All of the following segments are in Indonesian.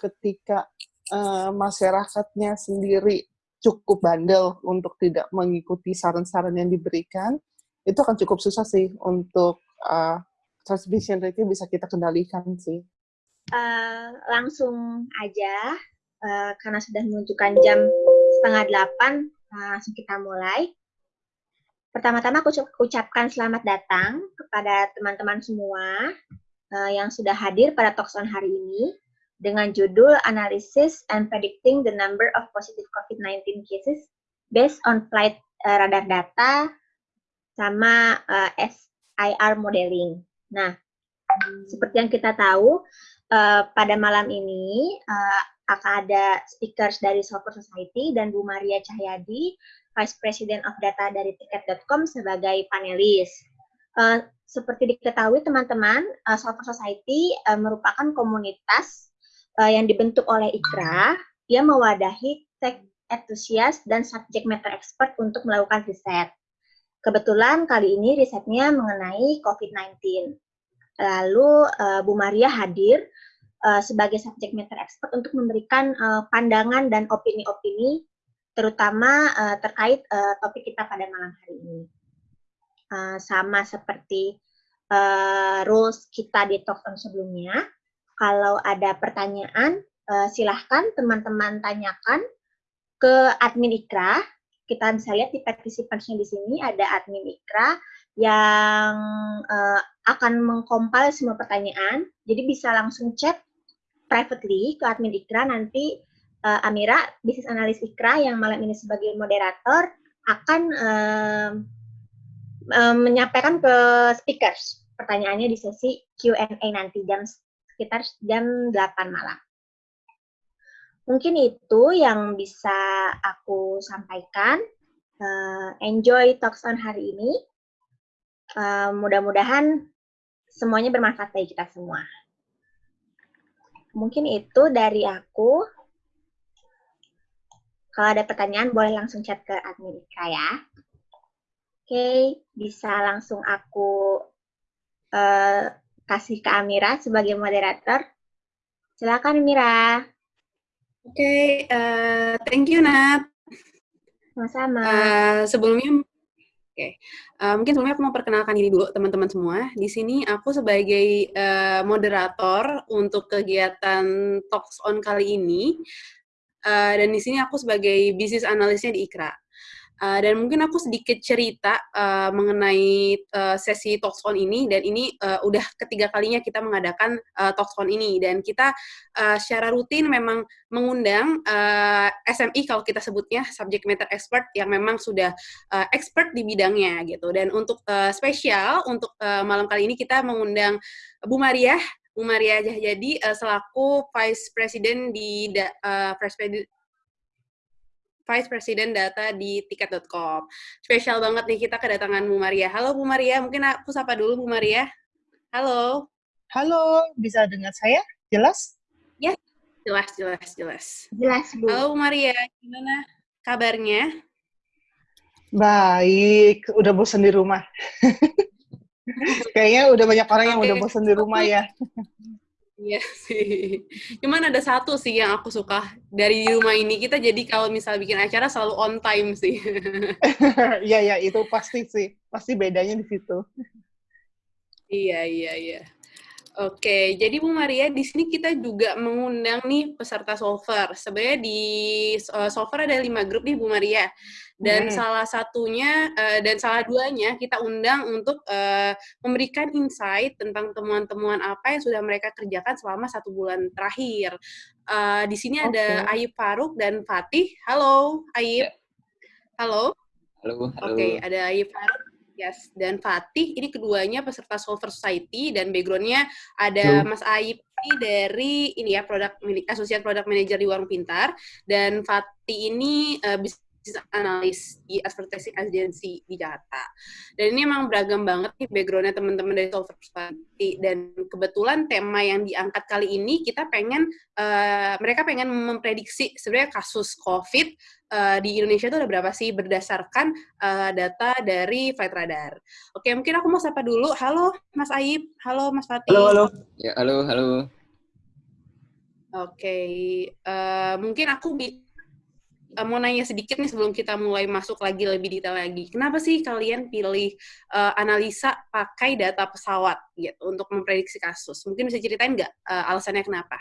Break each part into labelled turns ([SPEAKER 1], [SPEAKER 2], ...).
[SPEAKER 1] ketika uh, masyarakatnya sendiri cukup bandel untuk tidak mengikuti saran-saran yang diberikan, itu akan cukup susah sih untuk uh, transmission rate bisa kita kendalikan sih.
[SPEAKER 2] Uh, langsung aja, uh, karena sudah menunjukkan jam setengah delapan, uh, langsung kita mulai. Pertama-tama aku ucapkan selamat datang kepada teman-teman semua uh, yang sudah hadir pada Talks on hari ini dengan judul Analysis and Predicting the Number of Positive COVID-19 Cases Based on Flight uh, Radar Data sama uh, SIR Modeling. Nah, seperti yang kita tahu, uh, pada malam ini uh, akan ada speakers dari Software Society dan Bu Maria Cahyadi Vice President of Data dari Tiket.com sebagai panelis. Uh, seperti diketahui teman-teman, uh, Software Society uh, merupakan komunitas uh, yang dibentuk oleh IKRA yang mewadahi tech enthusiast dan subject matter expert untuk melakukan riset. Kebetulan kali ini risetnya mengenai COVID-19. Lalu uh, Bu Maria hadir uh, sebagai subject matter expert untuk memberikan uh, pandangan dan opini-opini terutama uh, terkait uh, topik kita pada malam hari ini. Uh, sama seperti uh, rules kita di talk on sebelumnya, kalau ada pertanyaan, uh, silahkan teman-teman tanyakan ke admin Ikra. Kita bisa lihat di partisipannya di sini ada admin Ikra yang uh, akan mengkompil semua pertanyaan. Jadi bisa langsung chat privately ke admin Ikra nanti uh, Amira, bisnis analis Ikra yang malam ini sebagai moderator akan menyampaikan ke speakers pertanyaannya di sesi Q&A nanti jam sekitar jam 8 malam. Mungkin itu yang bisa aku sampaikan. Uh, enjoy talks on hari ini. Uh, Mudah-mudahan semuanya bermanfaat bagi kita semua. Mungkin itu dari aku. Kalau ada pertanyaan, boleh langsung chat ke admin Ika ya. Oke, bisa langsung aku uh, kasih ke Amira sebagai moderator. Silakan Amira.
[SPEAKER 3] Oke, okay, uh, eh, thank you Nat.
[SPEAKER 2] Sama-sama.
[SPEAKER 3] Uh, sebelumnya, oke, okay. uh, mungkin sebelumnya aku mau perkenalkan diri dulu teman-teman semua. Di sini aku sebagai uh, moderator untuk kegiatan Talks on kali ini. Uh, dan di sini aku sebagai bisnis analisnya di Ikra. Uh, dan mungkin aku sedikit cerita uh, mengenai uh, sesi Talkscon ini. Dan ini uh, udah ketiga kalinya kita mengadakan uh, Talkscon ini. Dan kita uh, secara rutin memang mengundang uh, SMI kalau kita sebutnya subject matter expert yang memang sudah uh, expert di bidangnya gitu. Dan untuk uh, spesial untuk uh, malam kali ini kita mengundang Bu Maria Bu Maria Jadi uh, selaku Vice President di uh, Vice President Vice President Data di tiket.com. Spesial banget nih kita kedatangan Bu Maria. Halo Bu Maria, mungkin aku sapa dulu Bu Maria. Halo.
[SPEAKER 1] Halo, bisa dengar saya? Jelas?
[SPEAKER 3] Ya, jelas, jelas, jelas.
[SPEAKER 2] Jelas, Bu.
[SPEAKER 3] Halo Bu Maria, gimana kabarnya?
[SPEAKER 1] Baik, udah bosan di rumah. Kayaknya udah banyak orang yang okay. udah bosan di rumah ya.
[SPEAKER 3] Iya sih. Cuman ada satu sih yang aku suka dari rumah ini kita jadi kalau misal bikin acara selalu on time sih.
[SPEAKER 1] Iya ya itu pasti sih. Pasti bedanya di situ.
[SPEAKER 3] Iya iya iya. Oke, jadi Bu Maria, di sini kita juga mengundang nih peserta solver. Sebenarnya di uh, solver ada lima grup nih Bu Maria, dan hmm. salah satunya uh, dan salah duanya kita undang untuk uh, memberikan insight tentang temuan-temuan apa yang sudah mereka kerjakan selama satu bulan terakhir. Uh, di sini okay. ada Ayub Faruk dan Fatih. Halo, Ayub. Ya. Halo.
[SPEAKER 4] Halo. halo.
[SPEAKER 3] Oke, ada Ayub Faruk Yes, dan Fatih ini keduanya peserta Solver Society dan backgroundnya ada Halo. Mas Aib dari ini ya produk asosiat product manager di Warung Pintar dan Fatih ini uh, bisnis analis di advertising agency di Jakarta. Dan ini emang beragam banget nih backgroundnya teman-teman dari Solver Society. Dan kebetulan tema yang diangkat kali ini kita pengen, uh, mereka pengen memprediksi sebenarnya kasus COVID uh, di Indonesia itu ada berapa sih berdasarkan uh, data dari Flight Radar. Oke, mungkin aku mau sapa dulu. Halo Mas Aib, halo Mas Fatih.
[SPEAKER 4] Halo, halo. Ya, halo, halo.
[SPEAKER 3] Oke, okay. uh, mungkin aku bi uh, mau nanya sedikit nih sebelum kita mulai masuk lagi lebih detail lagi. Kenapa sih kalian pilih uh, analisa pakai data pesawat gitu untuk memprediksi kasus? Mungkin bisa ceritain nggak uh, alasannya kenapa?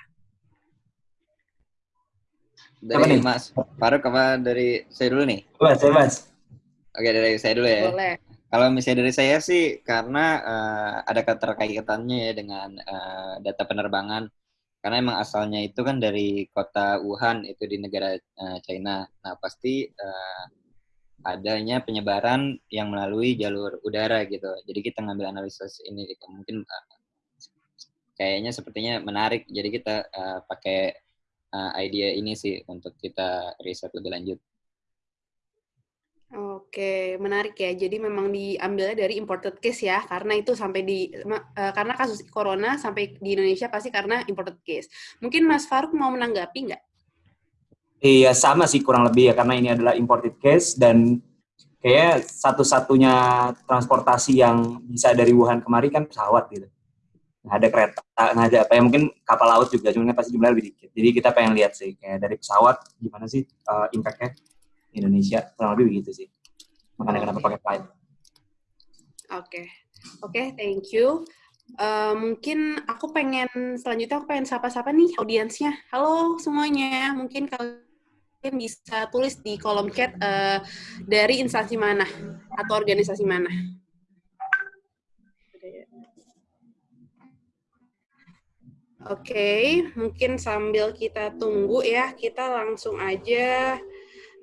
[SPEAKER 4] Dari Mas Faruk apa dari saya dulu nih?
[SPEAKER 5] Mas, saya Mas.
[SPEAKER 4] Oke, dari saya dulu ya.
[SPEAKER 3] Boleh.
[SPEAKER 4] Kalau misalnya dari saya sih karena uh, ada keterkaitannya ya dengan uh, data penerbangan karena emang asalnya itu kan dari kota Wuhan itu di negara uh, China. Nah pasti uh, adanya penyebaran yang melalui jalur udara gitu. Jadi kita ngambil analisis ini gitu. Mungkin uh, kayaknya sepertinya menarik. Jadi kita uh, pakai uh, idea ini sih untuk kita riset lebih lanjut.
[SPEAKER 3] Oke, menarik ya. Jadi memang diambilnya dari imported case ya, karena itu sampai di uh, karena kasus corona sampai di Indonesia pasti karena imported case. Mungkin Mas Faruk mau menanggapi nggak?
[SPEAKER 5] Iya sama sih kurang lebih ya karena ini adalah imported case dan kayak satu-satunya transportasi yang bisa dari Wuhan kemari kan pesawat gitu. Nggak ada kereta, nggak ada apa ya mungkin kapal laut juga, cuma pasti jumlahnya lebih dikit. Jadi kita pengen lihat sih kayak dari pesawat gimana sih uh, impact-nya Indonesia kurang lebih begitu sih makanya kenapa pakai flight oke
[SPEAKER 3] okay. oke okay, thank you Uh, mungkin aku pengen selanjutnya aku pengen sapa-sapa nih audiensnya. Halo semuanya, mungkin kalian bisa tulis di kolom chat uh, dari instansi mana atau organisasi mana. Oke, okay, mungkin sambil kita tunggu ya, kita langsung aja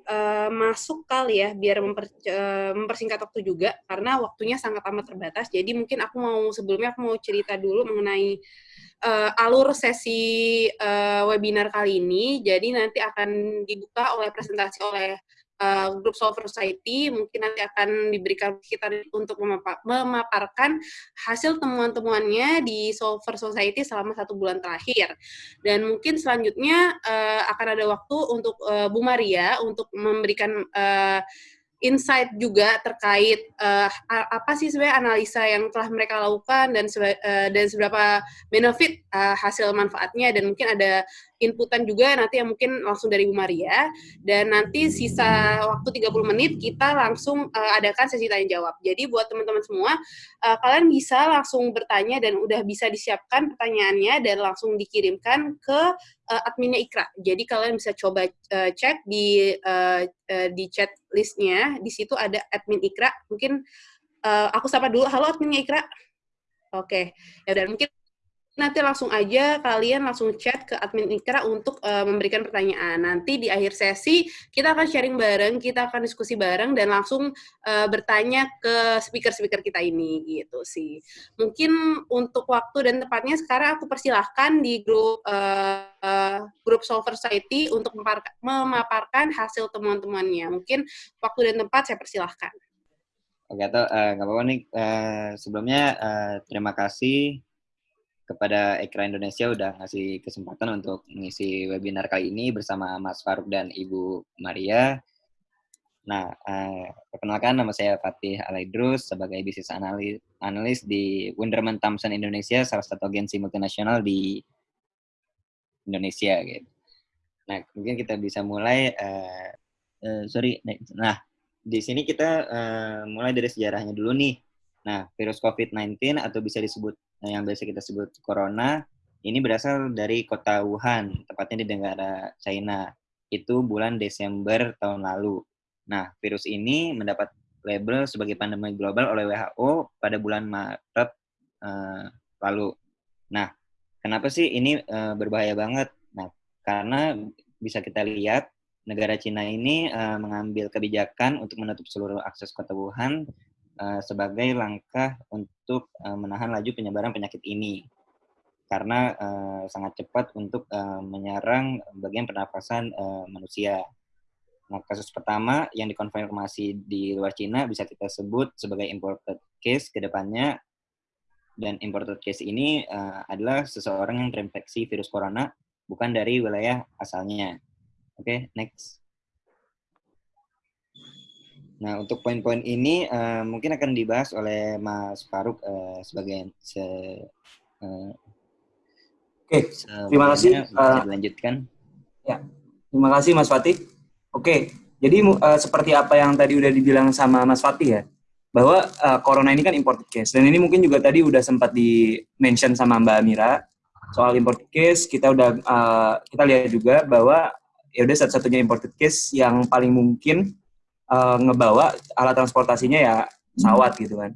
[SPEAKER 3] uh, masuk kali ya biar memper, uh, mempersingkat waktu juga karena waktunya sangat amat terbatas. Jadi mungkin aku mau sebelumnya aku mau cerita dulu mengenai uh, alur sesi uh, webinar kali ini. Jadi nanti akan dibuka oleh presentasi oleh uh, grup Solver Society mungkin nanti akan diberikan kita untuk memaparkan hasil temuan-temuannya di Solver Society selama satu bulan terakhir. Dan mungkin selanjutnya uh, akan ada waktu untuk uh, Bu Maria untuk memberikan uh, insight juga terkait uh, apa sih sebenarnya analisa yang telah mereka lakukan dan uh, dan seberapa benefit uh, hasil manfaatnya dan mungkin ada inputan juga nanti yang mungkin langsung dari Bu Maria dan nanti sisa waktu 30 menit kita langsung uh, adakan sesi tanya jawab. Jadi buat teman-teman semua uh, kalian bisa langsung bertanya dan udah bisa disiapkan pertanyaannya dan langsung dikirimkan ke uh, adminnya Ikra. Jadi kalian bisa coba uh, cek di uh, uh, di chat listnya. Di situ ada admin Ikra. Mungkin uh, aku sapa dulu. Halo adminnya Ikra. Oke. Okay. Ya dan mungkin nanti langsung aja kalian langsung chat ke admin Ikra untuk uh, memberikan pertanyaan. Nanti di akhir sesi kita akan sharing bareng, kita akan diskusi bareng dan langsung uh, bertanya ke speaker-speaker kita ini gitu sih. Mungkin untuk waktu dan tempatnya sekarang aku persilahkan di grup uh, uh, grup Solver Society untuk memaparkan hasil temuan-temuannya. Mungkin waktu dan tempat saya persilahkan.
[SPEAKER 4] Oke, atau nggak uh, apa-apa nih. Uh, sebelumnya uh, terima kasih kepada Ekra Indonesia udah ngasih kesempatan untuk mengisi webinar kali ini bersama Mas Faruk dan Ibu Maria. Nah, eh, perkenalkan nama saya Fatih Alaidrus sebagai bisnis analis, analis di Wunderman Thompson Indonesia, salah satu agensi multinasional di Indonesia. Gitu. Nah, mungkin kita bisa mulai. Uh, uh, sorry, nah di sini kita uh, mulai dari sejarahnya dulu nih. Nah, virus COVID-19 atau bisa disebut yang biasa kita sebut corona ini berasal dari kota Wuhan, tepatnya di negara China. Itu bulan Desember tahun lalu. Nah, virus ini mendapat label sebagai pandemi global oleh WHO pada bulan Maret uh, lalu. Nah, kenapa sih ini uh, berbahaya banget? Nah, karena bisa kita lihat negara Cina ini uh, mengambil kebijakan untuk menutup seluruh akses kota Wuhan uh, sebagai langkah untuk uh, menahan laju penyebaran penyakit ini karena uh, sangat cepat untuk uh, menyerang bagian pernafasan uh, manusia. Nah, kasus pertama yang dikonfirmasi di luar Cina bisa kita sebut sebagai imported case ke depannya. Dan imported case ini uh, adalah seseorang yang terinfeksi virus corona bukan dari wilayah asalnya. Oke, okay, next. Nah, untuk poin-poin ini uh, mungkin akan dibahas oleh Mas Faruk uh, sebagai se, uh,
[SPEAKER 5] Oke, terima kasih. Uh,
[SPEAKER 4] dilanjutkan.
[SPEAKER 5] Terima kasih Mas Fatih. Oke, jadi mu- eh, seperti apa yang tadi udah dibilang sama Mas Fatih ya, bahwa eh, corona ini kan imported case. Dan ini mungkin juga tadi udah sempat di mention sama Mbak Amira soal imported case. Kita udah eh, kita lihat juga bahwa ya udah satu-satunya imported case yang paling mungkin eh, ngebawa alat transportasinya ya pesawat gitu kan.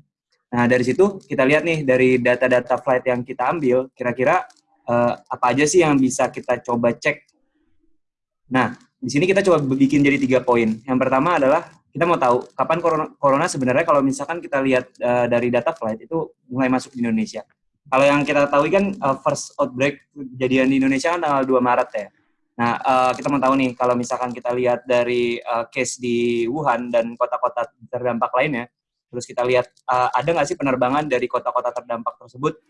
[SPEAKER 5] Nah dari situ kita lihat nih dari data-data flight yang kita ambil, kira-kira eh, apa aja sih yang bisa kita coba cek Nah, di sini kita coba bikin jadi tiga poin. Yang pertama adalah kita mau tahu kapan corona, corona sebenarnya kalau misalkan kita lihat uh, dari data flight itu mulai masuk di Indonesia. Kalau yang kita tahu kan uh, first outbreak kejadian di Indonesia kan tanggal 2 Maret ya. Nah, uh, kita mau tahu nih kalau misalkan kita lihat dari uh, case di Wuhan dan kota-kota terdampak lainnya, terus kita lihat uh, ada nggak sih penerbangan dari kota-kota terdampak tersebut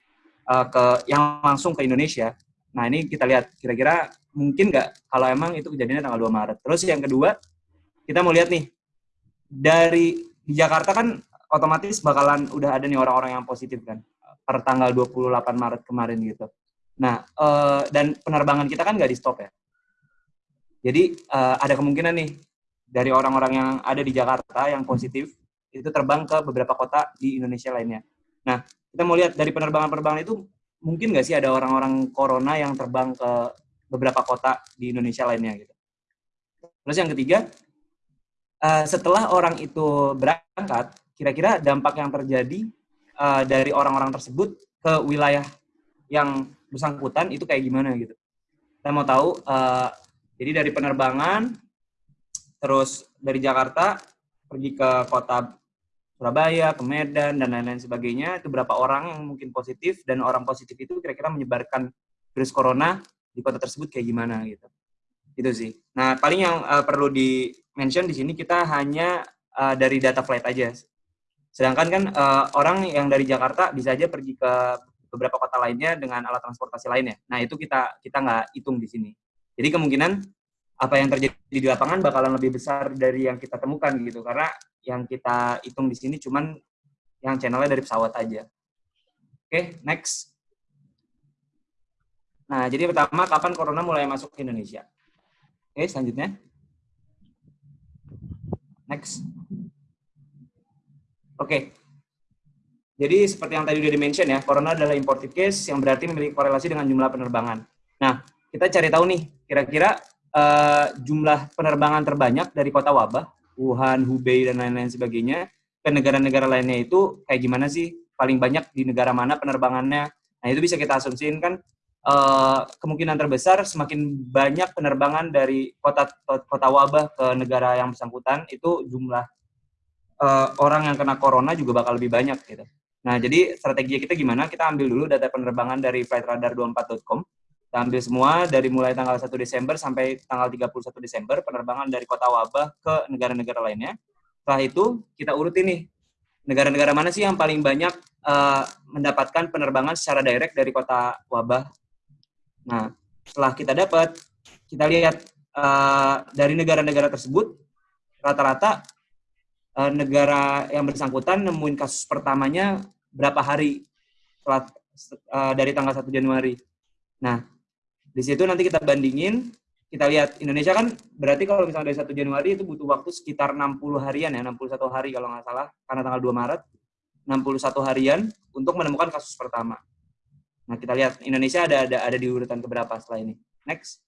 [SPEAKER 5] ke yang langsung ke Indonesia. Nah, ini kita lihat kira-kira mungkin nggak kalau emang itu kejadiannya tanggal 2 Maret. Terus yang kedua, kita mau lihat nih, dari di Jakarta kan otomatis bakalan udah ada nih orang-orang yang positif kan, per tanggal 28 Maret kemarin gitu. Nah, eh, dan penerbangan kita kan nggak di stop ya. Jadi eh, ada kemungkinan nih, dari orang-orang yang ada di Jakarta yang positif, itu terbang ke beberapa kota di Indonesia lainnya. Nah, kita mau lihat dari penerbangan-penerbangan itu, mungkin nggak sih ada orang-orang corona yang terbang ke beberapa kota di Indonesia lainnya gitu. Terus yang ketiga, uh, setelah orang itu berangkat, kira-kira dampak yang terjadi uh, dari orang-orang tersebut ke wilayah yang bersangkutan itu kayak gimana gitu. Kita mau tahu, uh, jadi dari penerbangan, terus dari Jakarta pergi ke kota Surabaya, ke Medan, dan lain-lain sebagainya, itu berapa orang yang mungkin positif, dan orang positif itu kira-kira menyebarkan virus corona di kota tersebut kayak gimana gitu. Itu sih. Nah, paling yang uh, perlu di mention di sini kita hanya uh, dari data flight aja. Sedangkan kan uh, orang yang dari Jakarta bisa aja pergi ke beberapa kota lainnya dengan alat transportasi lainnya. Nah, itu kita kita nggak hitung di sini. Jadi kemungkinan apa yang terjadi di lapangan bakalan lebih besar dari yang kita temukan gitu karena yang kita hitung di sini cuman yang channelnya dari pesawat aja. Oke, okay, next. Nah, jadi pertama, kapan corona mulai masuk ke Indonesia? Oke, selanjutnya. Next. Oke. Jadi seperti yang tadi udah di-mention ya, corona adalah imported case yang berarti memiliki korelasi dengan jumlah penerbangan. Nah, kita cari tahu nih, kira-kira uh, jumlah penerbangan terbanyak dari kota wabah, Wuhan, Hubei, dan lain-lain sebagainya, ke negara-negara lainnya itu kayak gimana sih? Paling banyak di negara mana penerbangannya? Nah, itu bisa kita asumsiin kan uh, kemungkinan terbesar semakin banyak penerbangan dari kota kota wabah ke negara yang bersangkutan itu jumlah uh, orang yang kena corona juga bakal lebih banyak gitu. Nah, jadi strategi kita gimana? Kita ambil dulu data penerbangan dari flightradar24.com. Kita ambil semua dari mulai tanggal 1 Desember sampai tanggal 31 Desember penerbangan dari kota wabah ke negara-negara lainnya. Setelah itu kita urutin nih negara-negara mana sih yang paling banyak uh, mendapatkan penerbangan secara direct dari kota wabah Nah, setelah kita dapat, kita lihat uh, dari negara-negara tersebut, rata-rata uh, negara yang bersangkutan nemuin kasus pertamanya berapa hari setelah uh, dari tanggal 1 Januari. Nah, di situ nanti kita bandingin, kita lihat Indonesia kan berarti kalau misalnya dari 1 Januari itu butuh waktu sekitar 60 harian ya, 61 hari kalau nggak salah, karena tanggal 2 Maret, 61 harian untuk menemukan kasus pertama. Nah, kita lihat Indonesia ada ada ada di urutan keberapa setelah ini. Next.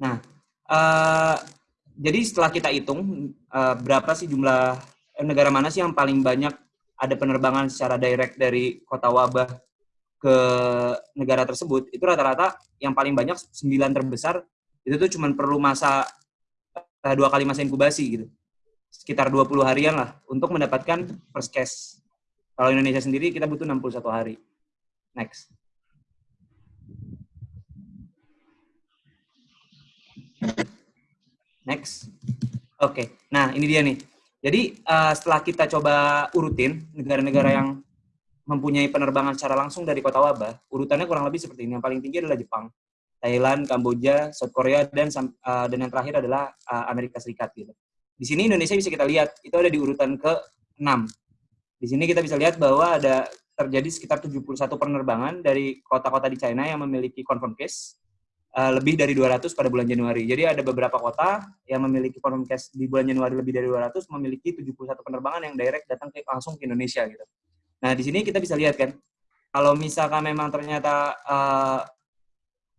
[SPEAKER 5] Nah, uh, jadi setelah kita hitung uh, berapa sih jumlah eh, negara mana sih yang paling banyak ada penerbangan secara direct dari kota wabah ke negara tersebut, itu rata-rata yang paling banyak sembilan terbesar itu tuh cuma perlu masa uh, dua kali masa inkubasi gitu sekitar 20 harian lah untuk mendapatkan first case. Kalau Indonesia sendiri kita butuh 61 hari. Next. Next. Oke, okay. nah ini dia nih. Jadi uh, setelah kita coba urutin negara-negara yang mempunyai penerbangan secara langsung dari kota wabah, urutannya kurang lebih seperti ini. Yang paling tinggi adalah Jepang, Thailand, Kamboja, South Korea, dan uh, dan yang terakhir adalah uh, Amerika Serikat gitu. Di sini Indonesia bisa kita lihat, itu ada di urutan ke-6. Di sini kita bisa lihat bahwa ada terjadi sekitar 71 penerbangan dari kota-kota di China yang memiliki confirm case uh, lebih dari 200 pada bulan Januari. Jadi ada beberapa kota yang memiliki confirm case di bulan Januari lebih dari 200 memiliki 71 penerbangan yang direct datang ke langsung ke Indonesia gitu. Nah, di sini kita bisa lihat kan kalau misalkan memang ternyata uh,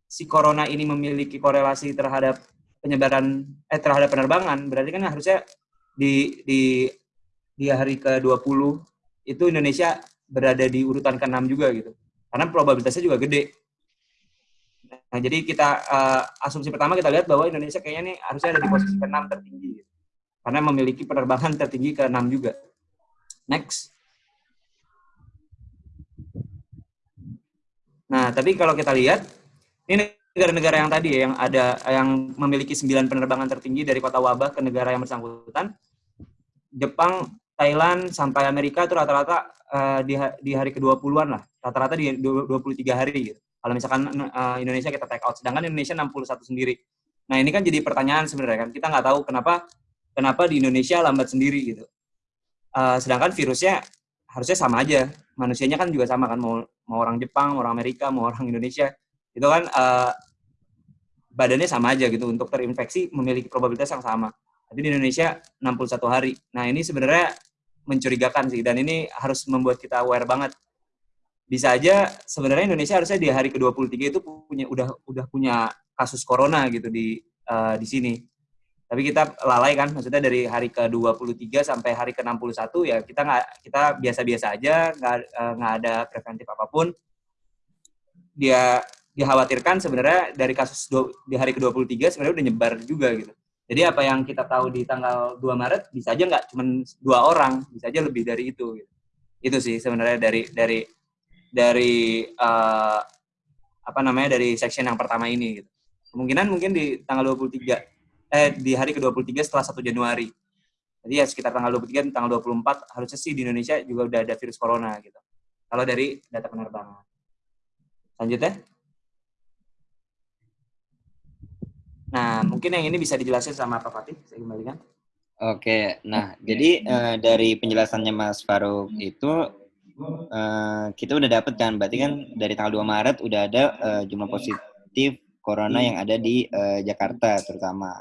[SPEAKER 5] si corona ini memiliki korelasi terhadap penyebaran eh terhadap penerbangan, berarti kan harusnya di di di hari ke-20 itu Indonesia berada di urutan ke-6 juga gitu. Karena probabilitasnya juga gede. Nah, jadi kita uh, asumsi pertama kita lihat bahwa Indonesia kayaknya nih harusnya ada di posisi ke-6 tertinggi. Karena memiliki penerbangan tertinggi ke-6 juga. Next. Nah, tapi kalau kita lihat ini negara-negara yang tadi ya, yang ada yang memiliki 9 penerbangan tertinggi dari kota wabah ke negara yang bersangkutan. Jepang, Thailand sampai Amerika itu rata-rata uh, di, di hari ke-20-an lah. Rata-rata di 23 hari gitu. Kalau misalkan uh, Indonesia kita take out, sedangkan Indonesia 61 sendiri. Nah ini kan jadi pertanyaan sebenarnya kan, kita nggak tahu kenapa kenapa di Indonesia lambat sendiri gitu. Uh, sedangkan virusnya harusnya sama aja, manusianya kan juga sama kan, mau mau orang Jepang, mau orang Amerika, mau orang Indonesia, itu kan uh, badannya sama aja gitu untuk terinfeksi memiliki probabilitas yang sama. Tapi di Indonesia 61 hari. Nah ini sebenarnya mencurigakan sih dan ini harus membuat kita aware banget bisa aja sebenarnya Indonesia harusnya di hari ke-23 itu punya udah udah punya kasus corona gitu di uh, di sini. Tapi kita lalai kan, maksudnya dari hari ke-23 sampai hari ke-61 ya kita nggak kita biasa-biasa aja, nggak uh, nggak ada preventif apa pun. Dia dikhawatirkan sebenarnya dari kasus di hari ke-23 sebenarnya udah nyebar juga gitu. Jadi apa yang kita tahu di tanggal 2 Maret bisa aja nggak cuma dua orang, bisa aja lebih dari itu. Gitu. Itu sih sebenarnya dari dari dari uh, apa namanya dari section yang pertama ini gitu. Kemungkinan mungkin di tanggal 23 eh di hari ke-23 setelah 1 Januari. Jadi ya sekitar tanggal 23 tanggal 24 harusnya sih di Indonesia juga udah ada virus corona gitu. Kalau dari data penerbangan. Lanjutnya. Nah, mungkin yang ini bisa dijelasin sama Pak Fatih, saya kembalikan.
[SPEAKER 4] Oke, nah jadi uh, dari penjelasannya Mas Faruk itu uh, kita udah dapet kan, berarti kan dari tanggal 2 Maret udah ada uh, jumlah positif corona yang ada di uh, Jakarta terutama.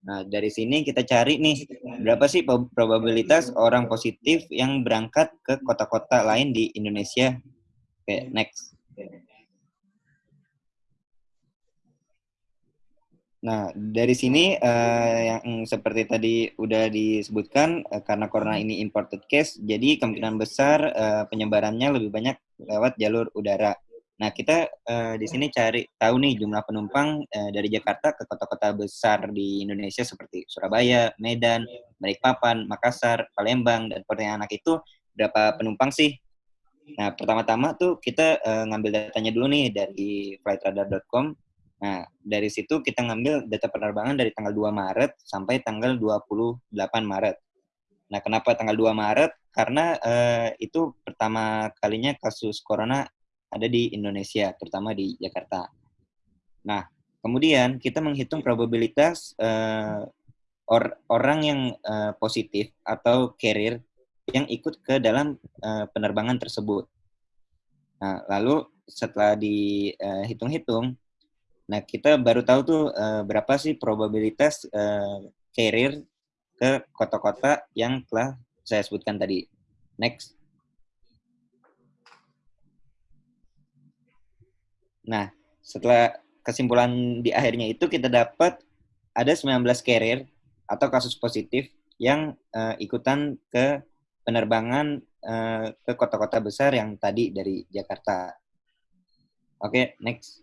[SPEAKER 4] Nah, dari sini kita cari nih, berapa sih probabilitas orang positif yang berangkat ke kota-kota lain di Indonesia? Oke, next. Nah, dari sini uh, yang seperti tadi udah disebutkan uh, karena corona ini imported case, jadi kemungkinan besar uh, penyebarannya lebih banyak lewat jalur udara. Nah, kita uh, di sini cari tahu nih jumlah penumpang uh, dari Jakarta ke kota-kota besar di Indonesia seperti Surabaya, Medan, Balikpapan, Makassar, Palembang, dan Pontianak itu berapa penumpang sih? Nah, pertama-tama tuh kita uh, ngambil datanya dulu nih dari flightradar.com Nah, dari situ kita ngambil data penerbangan dari tanggal 2 Maret sampai tanggal 28 Maret. Nah, kenapa tanggal 2 Maret? Karena uh, itu pertama kalinya kasus corona ada di Indonesia, terutama di Jakarta. Nah, kemudian kita menghitung probabilitas uh, or orang yang uh, positif atau carrier yang ikut ke dalam uh, penerbangan tersebut. Nah, lalu setelah dihitung-hitung, Nah, kita baru tahu tuh uh, berapa sih probabilitas uh, carrier ke kota-kota yang telah saya sebutkan tadi. Next. Nah, setelah kesimpulan di akhirnya itu kita dapat ada 19 carrier atau kasus positif yang uh, ikutan ke penerbangan uh, ke kota-kota besar yang tadi dari Jakarta. Oke, okay, next.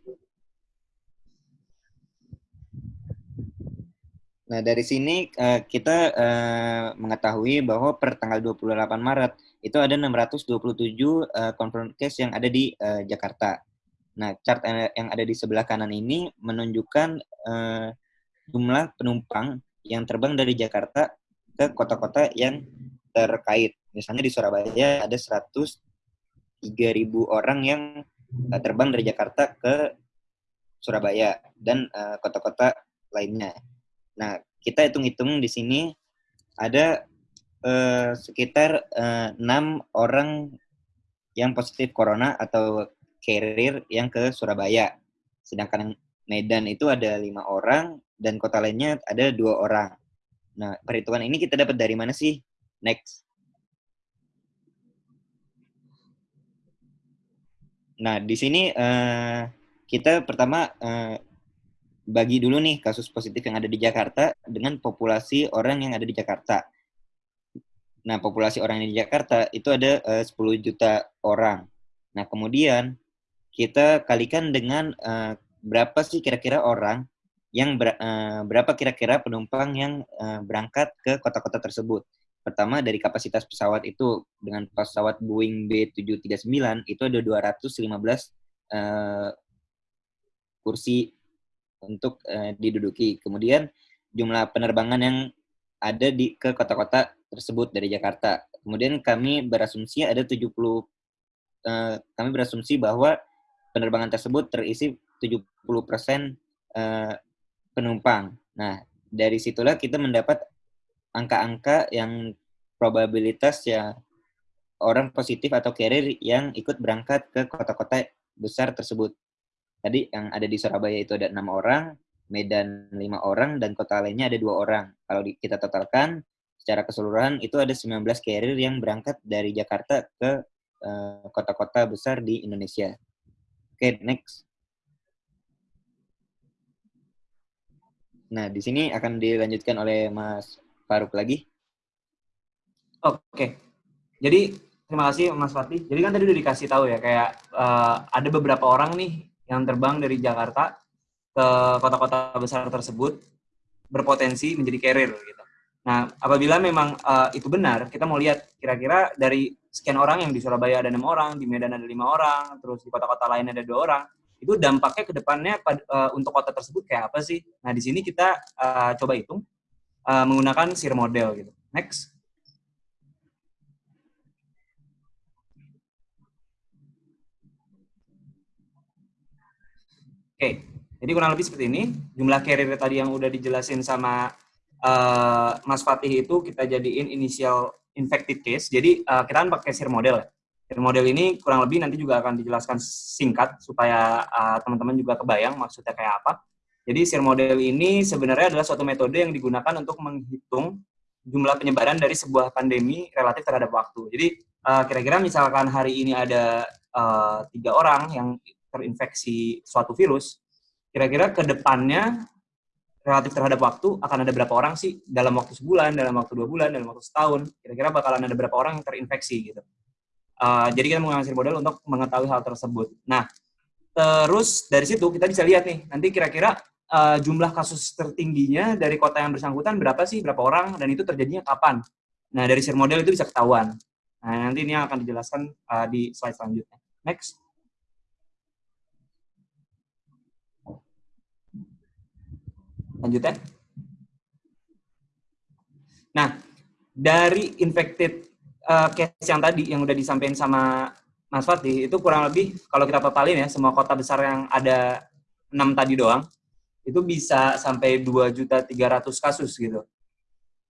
[SPEAKER 4] Nah, dari sini uh, kita uh, mengetahui bahwa per tanggal 28 Maret itu ada 627 uh, confirmed case yang ada di uh, Jakarta. Nah, chart yang ada di sebelah kanan ini menunjukkan uh, jumlah penumpang yang terbang dari Jakarta ke kota-kota yang terkait. Misalnya di Surabaya ada 103.000 orang yang uh, terbang dari Jakarta ke Surabaya dan kota-kota uh, lainnya. Nah, kita hitung-hitung di sini ada eh, sekitar eh, enam orang yang positif corona atau carrier yang ke Surabaya. Sedangkan Medan itu ada lima orang dan kota lainnya ada dua orang. Nah, perhitungan ini kita dapat dari mana sih? Next. Nah, di sini uh, kita pertama uh, bagi dulu nih kasus positif yang ada di Jakarta dengan populasi orang yang ada di Jakarta. Nah, populasi orang yang di Jakarta itu ada eh, uh, 10 juta orang. Nah, kemudian kita kalikan dengan uh, berapa sih kira-kira orang yang ber, uh, berapa kira-kira penumpang yang uh, berangkat ke kota-kota tersebut. Pertama dari kapasitas pesawat itu dengan pesawat Boeing B739 itu ada 215 uh, kursi untuk uh, diduduki. Kemudian jumlah penerbangan yang ada di ke kota-kota tersebut dari Jakarta. Kemudian kami berasumsi ada 70 uh, kami berasumsi bahwa penerbangan tersebut terisi 70% uh, penumpang. Nah, dari situlah kita mendapat angka-angka yang probabilitas ya orang positif atau carrier yang ikut berangkat ke kota-kota besar tersebut. Tadi yang ada di Surabaya itu ada enam orang, Medan lima orang, dan kota lainnya ada dua orang. Kalau kita totalkan, secara keseluruhan itu ada 19 carrier yang berangkat dari Jakarta ke eh, kota-kota uh, besar di Indonesia. Oke, okay, next. Nah, di sini akan dilanjutkan oleh Mas Faruk lagi.
[SPEAKER 5] Oke. Jadi terima kasih Mas Fatih. Jadi kan tadi udah dikasih tahu ya kayak uh, ada beberapa orang nih yang terbang dari Jakarta ke kota-kota besar tersebut berpotensi menjadi carrier gitu. Nah, apabila memang uh, itu benar, kita mau lihat kira-kira dari sekian orang yang di Surabaya ada enam orang, di Medan ada lima orang, terus di kota-kota lain ada dua orang, itu dampaknya ke depannya uh, untuk kota tersebut kayak apa sih? Nah, di sini kita uh, coba hitung uh, menggunakan SIR model gitu. Next. Oke, jadi kurang lebih seperti ini. Jumlah carrier tadi yang udah dijelasin sama uh, Mas Fatih itu kita jadiin initial infected case. Jadi uh, kita kan pakai SIR model ya. SIR model ini kurang lebih nanti juga akan dijelaskan singkat supaya teman-teman uh, juga kebayang maksudnya kayak apa. Jadi SIR model ini sebenarnya adalah suatu metode yang digunakan untuk menghitung jumlah penyebaran dari sebuah pandemi relatif terhadap waktu. Jadi kira-kira uh, misalkan hari ini ada uh, tiga orang yang terinfeksi suatu virus, kira-kira ke depannya relatif terhadap waktu akan ada berapa orang sih dalam waktu sebulan, dalam waktu dua bulan, dalam waktu setahun, kira-kira bakalan ada berapa orang yang terinfeksi gitu. Uh, jadi kita menggunakan model untuk mengetahui hal tersebut. Nah, terus dari situ kita bisa lihat nih, nanti kira-kira uh, jumlah kasus tertingginya dari kota yang bersangkutan berapa sih, berapa orang, dan itu terjadinya kapan. Nah, dari share model itu bisa ketahuan. Nah, nanti ini akan dijelaskan uh, di slide selanjutnya. Next. Lanjut ya. Nah, dari infected uh, case yang tadi yang udah disampaikan sama Mas Fatih itu kurang lebih kalau kita totalin ya semua kota besar yang ada enam tadi doang itu bisa sampai dua juta tiga ratus kasus gitu.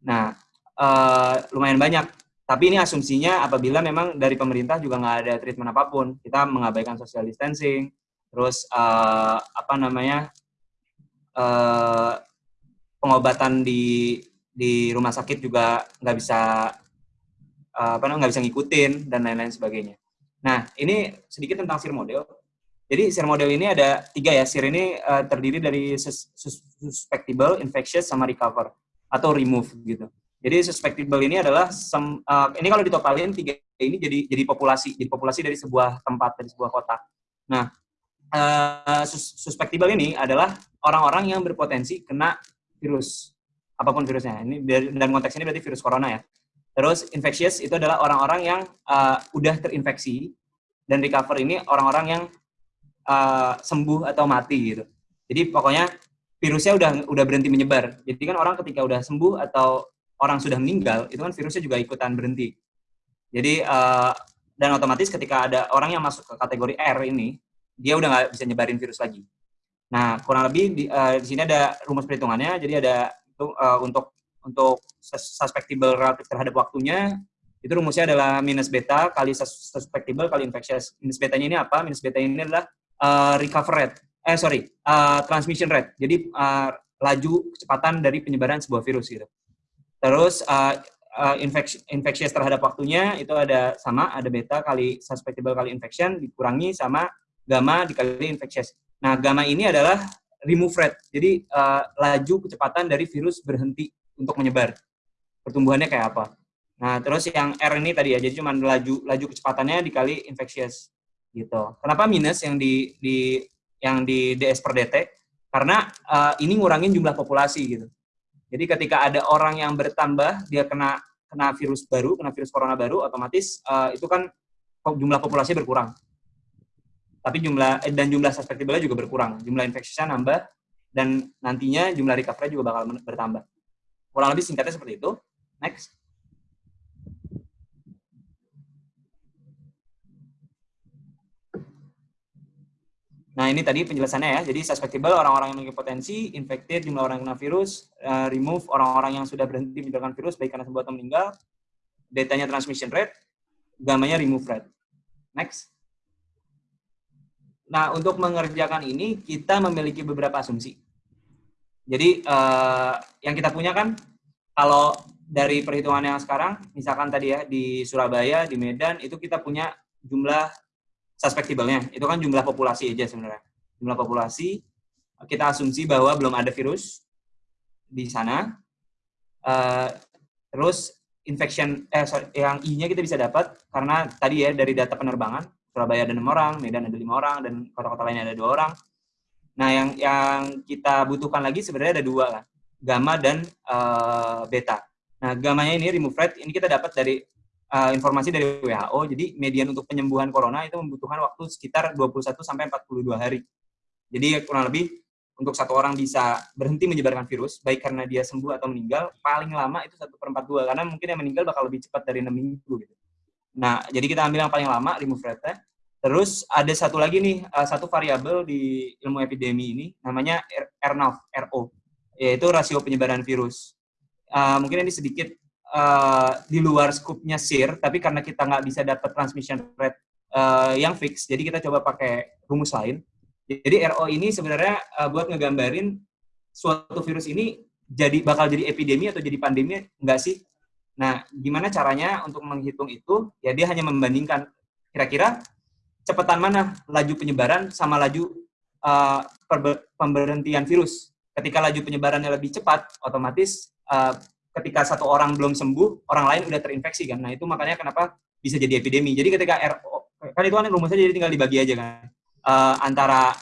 [SPEAKER 5] Nah, uh, lumayan banyak. Tapi ini asumsinya apabila memang dari pemerintah juga nggak ada treatment apa pun, kita mengabaikan social distancing, terus uh, apa namanya uh, pengobatan di di rumah sakit juga nggak bisa uh, apa namanya nggak bisa ngikutin dan lain-lain sebagainya. Nah ini sedikit tentang SIR model. Jadi SIR model ini ada tiga ya. SIR ini uh, terdiri dari sus suspectable, infectious, sama recover atau remove gitu. Jadi suspectable ini adalah sem, uh, ini kalau ditotalin tiga ini jadi jadi populasi, jadi populasi dari sebuah tempat dari sebuah kota. Nah, uh, sus suspectable ini adalah orang-orang yang berpotensi kena virus apa pun virusnya. Ini dalam konteks ini berarti virus corona ya. Terus infectious itu adalah orang-orang yang uh, udah terinfeksi dan recover ini orang-orang yang uh, sembuh atau mati gitu. Jadi pokoknya virusnya udah udah berhenti menyebar. Jadi kan orang ketika udah sembuh atau orang sudah meninggal itu kan virusnya juga ikutan berhenti. Jadi uh, dan otomatis ketika ada orang yang masuk ke kategori R ini dia udah nggak bisa nyebarin virus lagi. Nah, kurang lebih di, uh, di sini ada rumus perhitungannya. Jadi ada itu uh, untuk untuk suspectable relatif terhadap waktunya itu rumusnya adalah minus beta kali suspectable kali infectious. Minus betanya ini apa? Minus beta ini adalah uh, recover rate. Eh sorry, uh, transmission rate. Jadi uh, laju kecepatan dari penyebaran sebuah virus gitu. Terus uh, uh, infectious terhadap waktunya itu ada sama, ada beta kali suspectable kali infection dikurangi sama gamma dikali infectious. Nah, gamma ini adalah remove rate. Jadi uh, laju kecepatan dari virus berhenti untuk menyebar. Pertumbuhannya kayak apa? Nah, terus yang R ini tadi ya, jadi cuma laju laju kecepatannya dikali infectious gitu. Kenapa minus yang di di yang di DS per DT? Karena uh, ini ngurangin jumlah populasi gitu. Jadi ketika ada orang yang bertambah, dia kena kena virus baru, kena virus corona baru, otomatis uh, itu kan jumlah populasi berkurang. Tapi jumlah eh, dan jumlah suspectable juga berkurang. Jumlah infeksinya nambah dan nantinya jumlah recovery juga bakal bertambah. Kurang lebih singkatnya seperti itu. Next. Nah, ini tadi penjelasannya ya. Jadi suspectable orang-orang yang memiliki potensi, infected jumlah orang yang kena virus, uh, remove orang-orang yang sudah berhenti menyebarkan virus baik karena sembuh atau meninggal, datanya transmission rate, gamanya remove rate. Next. Nah, untuk mengerjakan ini kita memiliki beberapa asumsi. Jadi uh, yang kita punya kan kalau dari perhitungan yang sekarang, misalkan tadi ya di Surabaya, di Medan itu kita punya jumlah suspectable-nya. Itu kan jumlah populasi aja sebenarnya. Jumlah populasi, kita asumsi bahwa belum ada virus di sana. Uh, terus infection, eh sorry, yang I-nya kita bisa dapat karena tadi ya dari data penerbangan, Surabaya ada enam orang, Medan ada lima orang, dan kota-kota lainnya ada dua orang. Nah, yang yang kita butuhkan lagi sebenarnya ada dua lah, gamma dan uh, beta. Nah, gamanya ini remove rate, ini kita dapat dari uh, informasi dari WHO, jadi median untuk penyembuhan corona itu membutuhkan waktu sekitar 21 sampai 42 hari. Jadi kurang lebih untuk satu orang bisa berhenti menyebarkan virus, baik karena dia sembuh atau meninggal, paling lama itu 1 per 42, karena mungkin yang meninggal bakal lebih cepat dari 6 minggu. Gitu. Nah, jadi kita ambil yang paling lama, remove rate Terus ada satu lagi nih, uh, satu variabel di ilmu epidemi ini, namanya RNAV, RO, yaitu rasio penyebaran virus. Uh, mungkin ini sedikit uh, di luar skupnya SIR, tapi karena kita nggak bisa dapat transmission rate uh, yang fix, jadi kita coba pakai rumus lain. Jadi RO ini sebenarnya uh, buat ngegambarin suatu virus ini jadi bakal jadi epidemi atau jadi pandemi enggak sih? Nah, gimana caranya untuk menghitung itu? Ya dia hanya membandingkan kira-kira cepatan mana laju penyebaran sama laju uh, pemberhentian virus. Ketika laju penyebarannya lebih cepat, otomatis uh, ketika satu orang belum sembuh, orang lain udah terinfeksi kan. Nah, itu makanya kenapa bisa jadi epidemi. Jadi ketika RO, kan itu kan rumusnya jadi tinggal dibagi aja kan. Uh, antara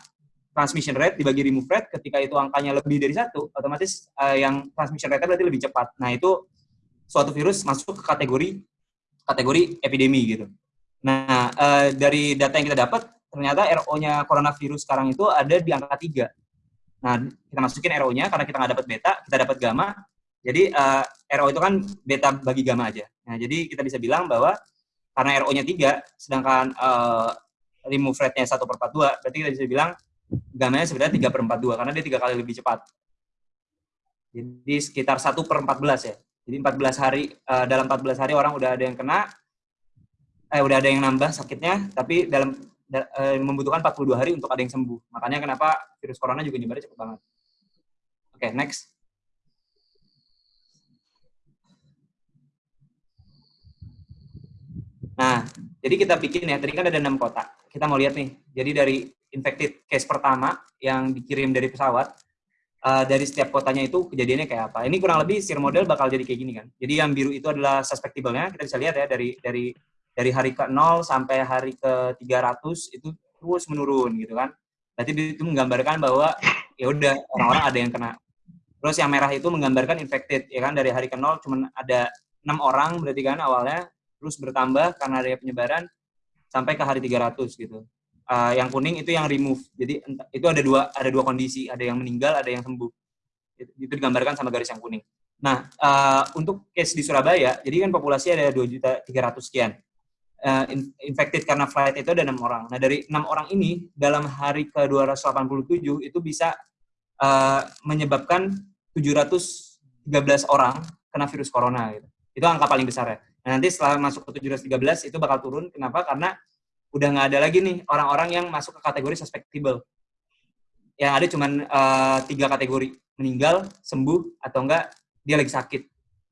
[SPEAKER 5] transmission rate dibagi remove rate, ketika itu angkanya lebih dari satu, otomatis uh, yang transmission rate berarti lebih cepat. Nah, itu suatu virus masuk ke kategori kategori epidemi gitu. Nah, uh, dari data yang kita dapat, ternyata RO-nya coronavirus sekarang itu ada di angka 3. Nah, kita masukin RO-nya karena kita nggak dapat beta, kita dapat gamma, jadi uh, eh, RO itu kan beta bagi gamma aja. Nah, jadi kita bisa bilang bahwa karena RO-nya 3, sedangkan uh, remove rate-nya 1 per 42, berarti kita bisa bilang gamma-nya sebenarnya 3 per 42, karena dia 3 kali lebih cepat. Jadi sekitar 1 per 14 ya. Jadi 14 hari, uh, dalam 14 hari orang udah ada yang kena, eh udah ada yang nambah sakitnya, tapi dalam da, uh, membutuhkan 42 hari untuk ada yang sembuh. Makanya kenapa virus corona juga nyebarnya cepat banget. Oke, okay, next. Nah, jadi kita bikin ya, tadi kan ada enam kotak. Kita mau lihat nih, jadi dari infected case pertama yang dikirim dari pesawat, uh, dari setiap kotanya itu kejadiannya kayak apa. Ini kurang lebih sir model bakal jadi kayak gini kan. Jadi yang biru itu adalah suspectable-nya, kita bisa lihat ya dari dari dari hari ke 0 sampai hari ke 300 itu terus menurun gitu kan. Berarti itu menggambarkan bahwa ya udah orang-orang ada yang kena. Terus yang merah itu menggambarkan infected ya kan dari hari ke 0 cuman ada enam orang berarti kan awalnya terus bertambah karena ada penyebaran sampai ke hari 300 gitu. Uh, yang kuning itu yang remove. Jadi itu ada dua ada dua kondisi, ada yang meninggal, ada yang sembuh. Itu, itu digambarkan sama garis yang kuning. Nah, uh, untuk case di Surabaya, jadi kan populasi ada 2 juta 300 sekian. Uh, infected karena flight itu ada enam orang. Nah, dari enam orang ini dalam hari ke 287 itu bisa uh, menyebabkan 780 13 orang kena virus corona gitu. Itu angka paling besar ya. Nah, nanti setelah masuk ke 713 itu bakal turun. Kenapa? Karena udah nggak ada lagi nih orang-orang yang masuk ke kategori suspectable. Yang ada cuma uh, tiga kategori, meninggal, sembuh, atau enggak dia lagi sakit.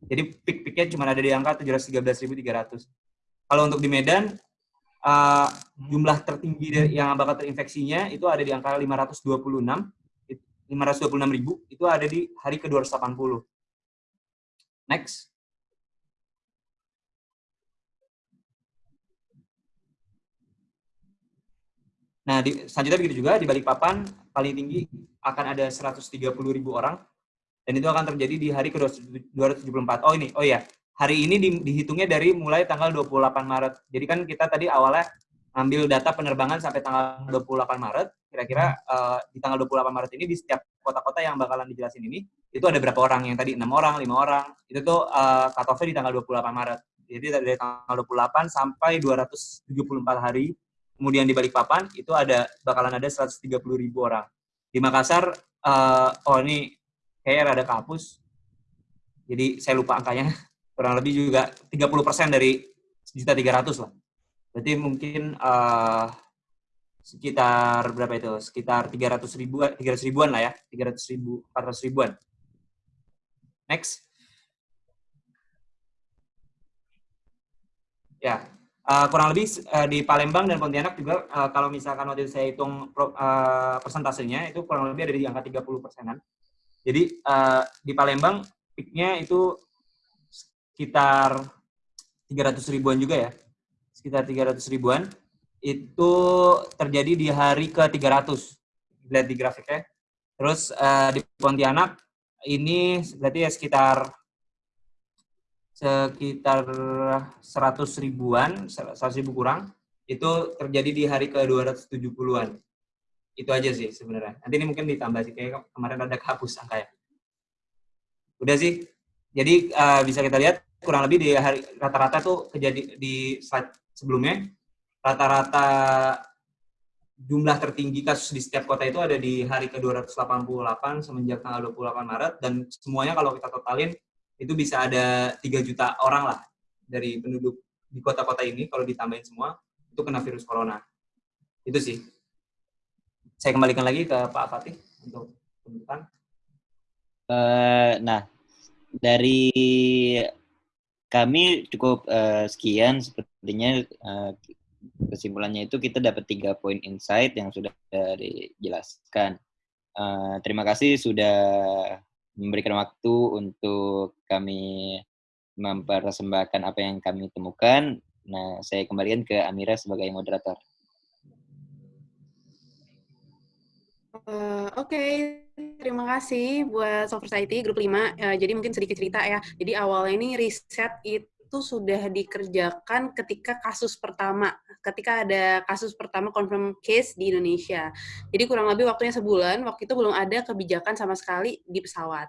[SPEAKER 5] Jadi peak-peaknya cuma ada di angka 713.300. Kalau untuk di Medan, uh, jumlah tertinggi yang bakal terinfeksinya itu ada di angka 526, 526 ribu, itu ada di hari ke-280. Next. Nah, di, selanjutnya begitu juga di Balikpapan paling tinggi akan ada 130 ribu orang dan itu akan terjadi di hari ke-274. Oh ini, oh iya, hari ini di, dihitungnya dari mulai tanggal 28 Maret. Jadi kan kita tadi awalnya ambil data penerbangan sampai tanggal 28 Maret, kira-kira uh, di tanggal 28 Maret ini di setiap kota-kota yang bakalan dijelasin ini, itu ada berapa orang yang tadi 6 orang, 5 orang, itu tuh uh, cut-off-nya di tanggal 28 Maret. Jadi dari tanggal 28 sampai 274 hari kemudian di Balikpapan itu ada bakalan ada 130 ribu orang. Di Makassar, uh, oh ini kayaknya rada kapus, jadi saya lupa angkanya, kurang lebih juga 30 persen dari sejuta tiga ratus lah. Berarti mungkin uh, sekitar berapa itu? Sekitar 300 ribuan, 300 ribuan lah ya, 300 ribu, 400 ribuan. Next. Ya, Uh, kurang lebih uh, di Palembang dan Pontianak juga uh, kalau misalkan waktu itu saya hitung pro, uh, persentasenya itu kurang lebih ada di angka 30 persenan. Jadi uh, di Palembang peaknya itu sekitar 300 ribuan juga ya, sekitar 300 ribuan. Itu terjadi di hari ke 300, lihat di grafiknya. Terus uh, di Pontianak ini berarti ya sekitar sekitar 100 ribuan, 100 ribu kurang, itu terjadi di hari ke-270-an. Itu aja sih sebenarnya. Nanti ini mungkin ditambah sih, kayak kemarin ada kehapus angka ya. Udah sih. Jadi uh, bisa kita lihat kurang lebih di hari rata-rata tuh kejadi di slide sebelumnya, rata-rata jumlah tertinggi kasus di setiap kota itu ada di hari ke-288 semenjak tanggal 28 Maret dan semuanya kalau kita totalin itu bisa ada 3 juta orang lah dari penduduk di kota-kota ini kalau ditambahin semua itu kena virus corona. Itu sih. Saya kembalikan lagi ke Pak Fatih untuk penutupan.
[SPEAKER 4] Uh, nah, dari kami cukup uh, sekian sepertinya uh, kesimpulannya itu kita dapat tiga poin insight yang sudah dijelaskan. Uh, terima kasih sudah memberikan waktu untuk kami mempersembahkan apa yang kami temukan. Nah, saya kembalikan ke Amira sebagai moderator.
[SPEAKER 3] Uh, Oke, okay. terima kasih buat Soft Society Grup 5. Uh, eh, jadi mungkin sedikit cerita ya. Jadi awalnya ini riset itu sudah dikerjakan ketika kasus pertama ketika ada kasus pertama confirm case di Indonesia. Jadi kurang lebih waktunya sebulan, waktu itu belum ada kebijakan sama sekali di pesawat.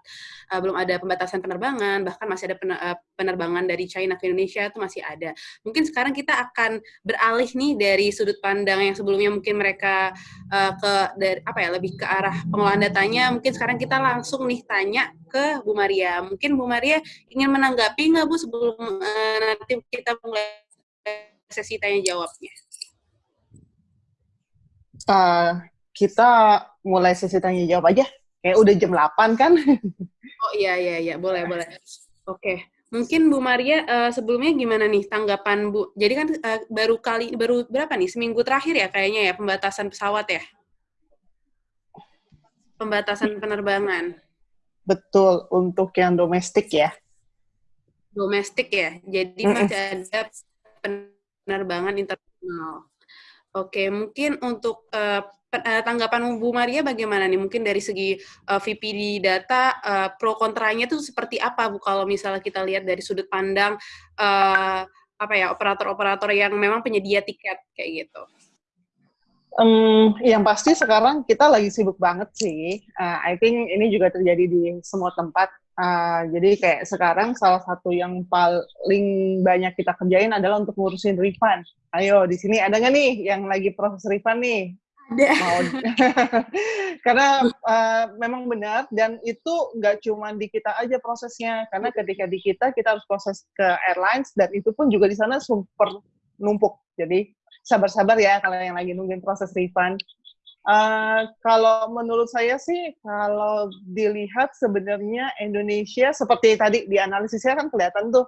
[SPEAKER 3] Uh, belum ada pembatasan penerbangan, bahkan masih ada eh, penerbangan dari China ke Indonesia itu masih ada. Mungkin sekarang kita akan beralih nih dari sudut pandang yang sebelumnya mungkin mereka uh, ke dari apa ya lebih ke arah pengolahan datanya. Mungkin sekarang kita langsung nih tanya ke Bu Maria. Mungkin Bu Maria ingin menanggapi nggak Bu sebelum uh, nanti kita mulai sesi tanya jawabnya?
[SPEAKER 1] Uh, kita mulai sesi tanya jawab aja. Kayak udah jam 8 kan?
[SPEAKER 3] oh iya iya iya, boleh boleh. Oke. Okay. Mungkin Bu Maria uh, sebelumnya gimana nih tanggapan Bu? Jadi kan uh, baru kali baru berapa nih? Seminggu terakhir ya kayaknya ya pembatasan pesawat ya? Pembatasan penerbangan.
[SPEAKER 1] Betul, untuk yang domestik ya.
[SPEAKER 3] Domestik ya. Jadi mm -mm. masih ada penerbangan internasional. Oke, mungkin untuk uh, tanggapan Bu Maria bagaimana nih? Mungkin dari segi uh, VPD data uh, pro kontranya itu seperti apa Bu kalau misalnya kita lihat dari sudut pandang uh, apa ya operator-operator yang memang penyedia tiket kayak gitu.
[SPEAKER 1] Um, yang pasti sekarang kita lagi sibuk banget sih. Uh, I think ini juga terjadi di semua tempat Uh, jadi kayak sekarang salah satu yang paling banyak kita kerjain adalah untuk ngurusin refund. Ayo di sini ada nggak nih yang lagi proses refund nih?
[SPEAKER 3] Ada.
[SPEAKER 1] mau karena uh, memang benar dan itu nggak cuma di kita aja prosesnya karena ketika di kita kita harus proses ke airlines dan itu pun juga di sana super numpuk jadi sabar-sabar ya kalau yang lagi nungguin proses refund. Uh, kalau menurut saya sih, kalau dilihat sebenarnya Indonesia seperti tadi di analisisnya kan kelihatan tuh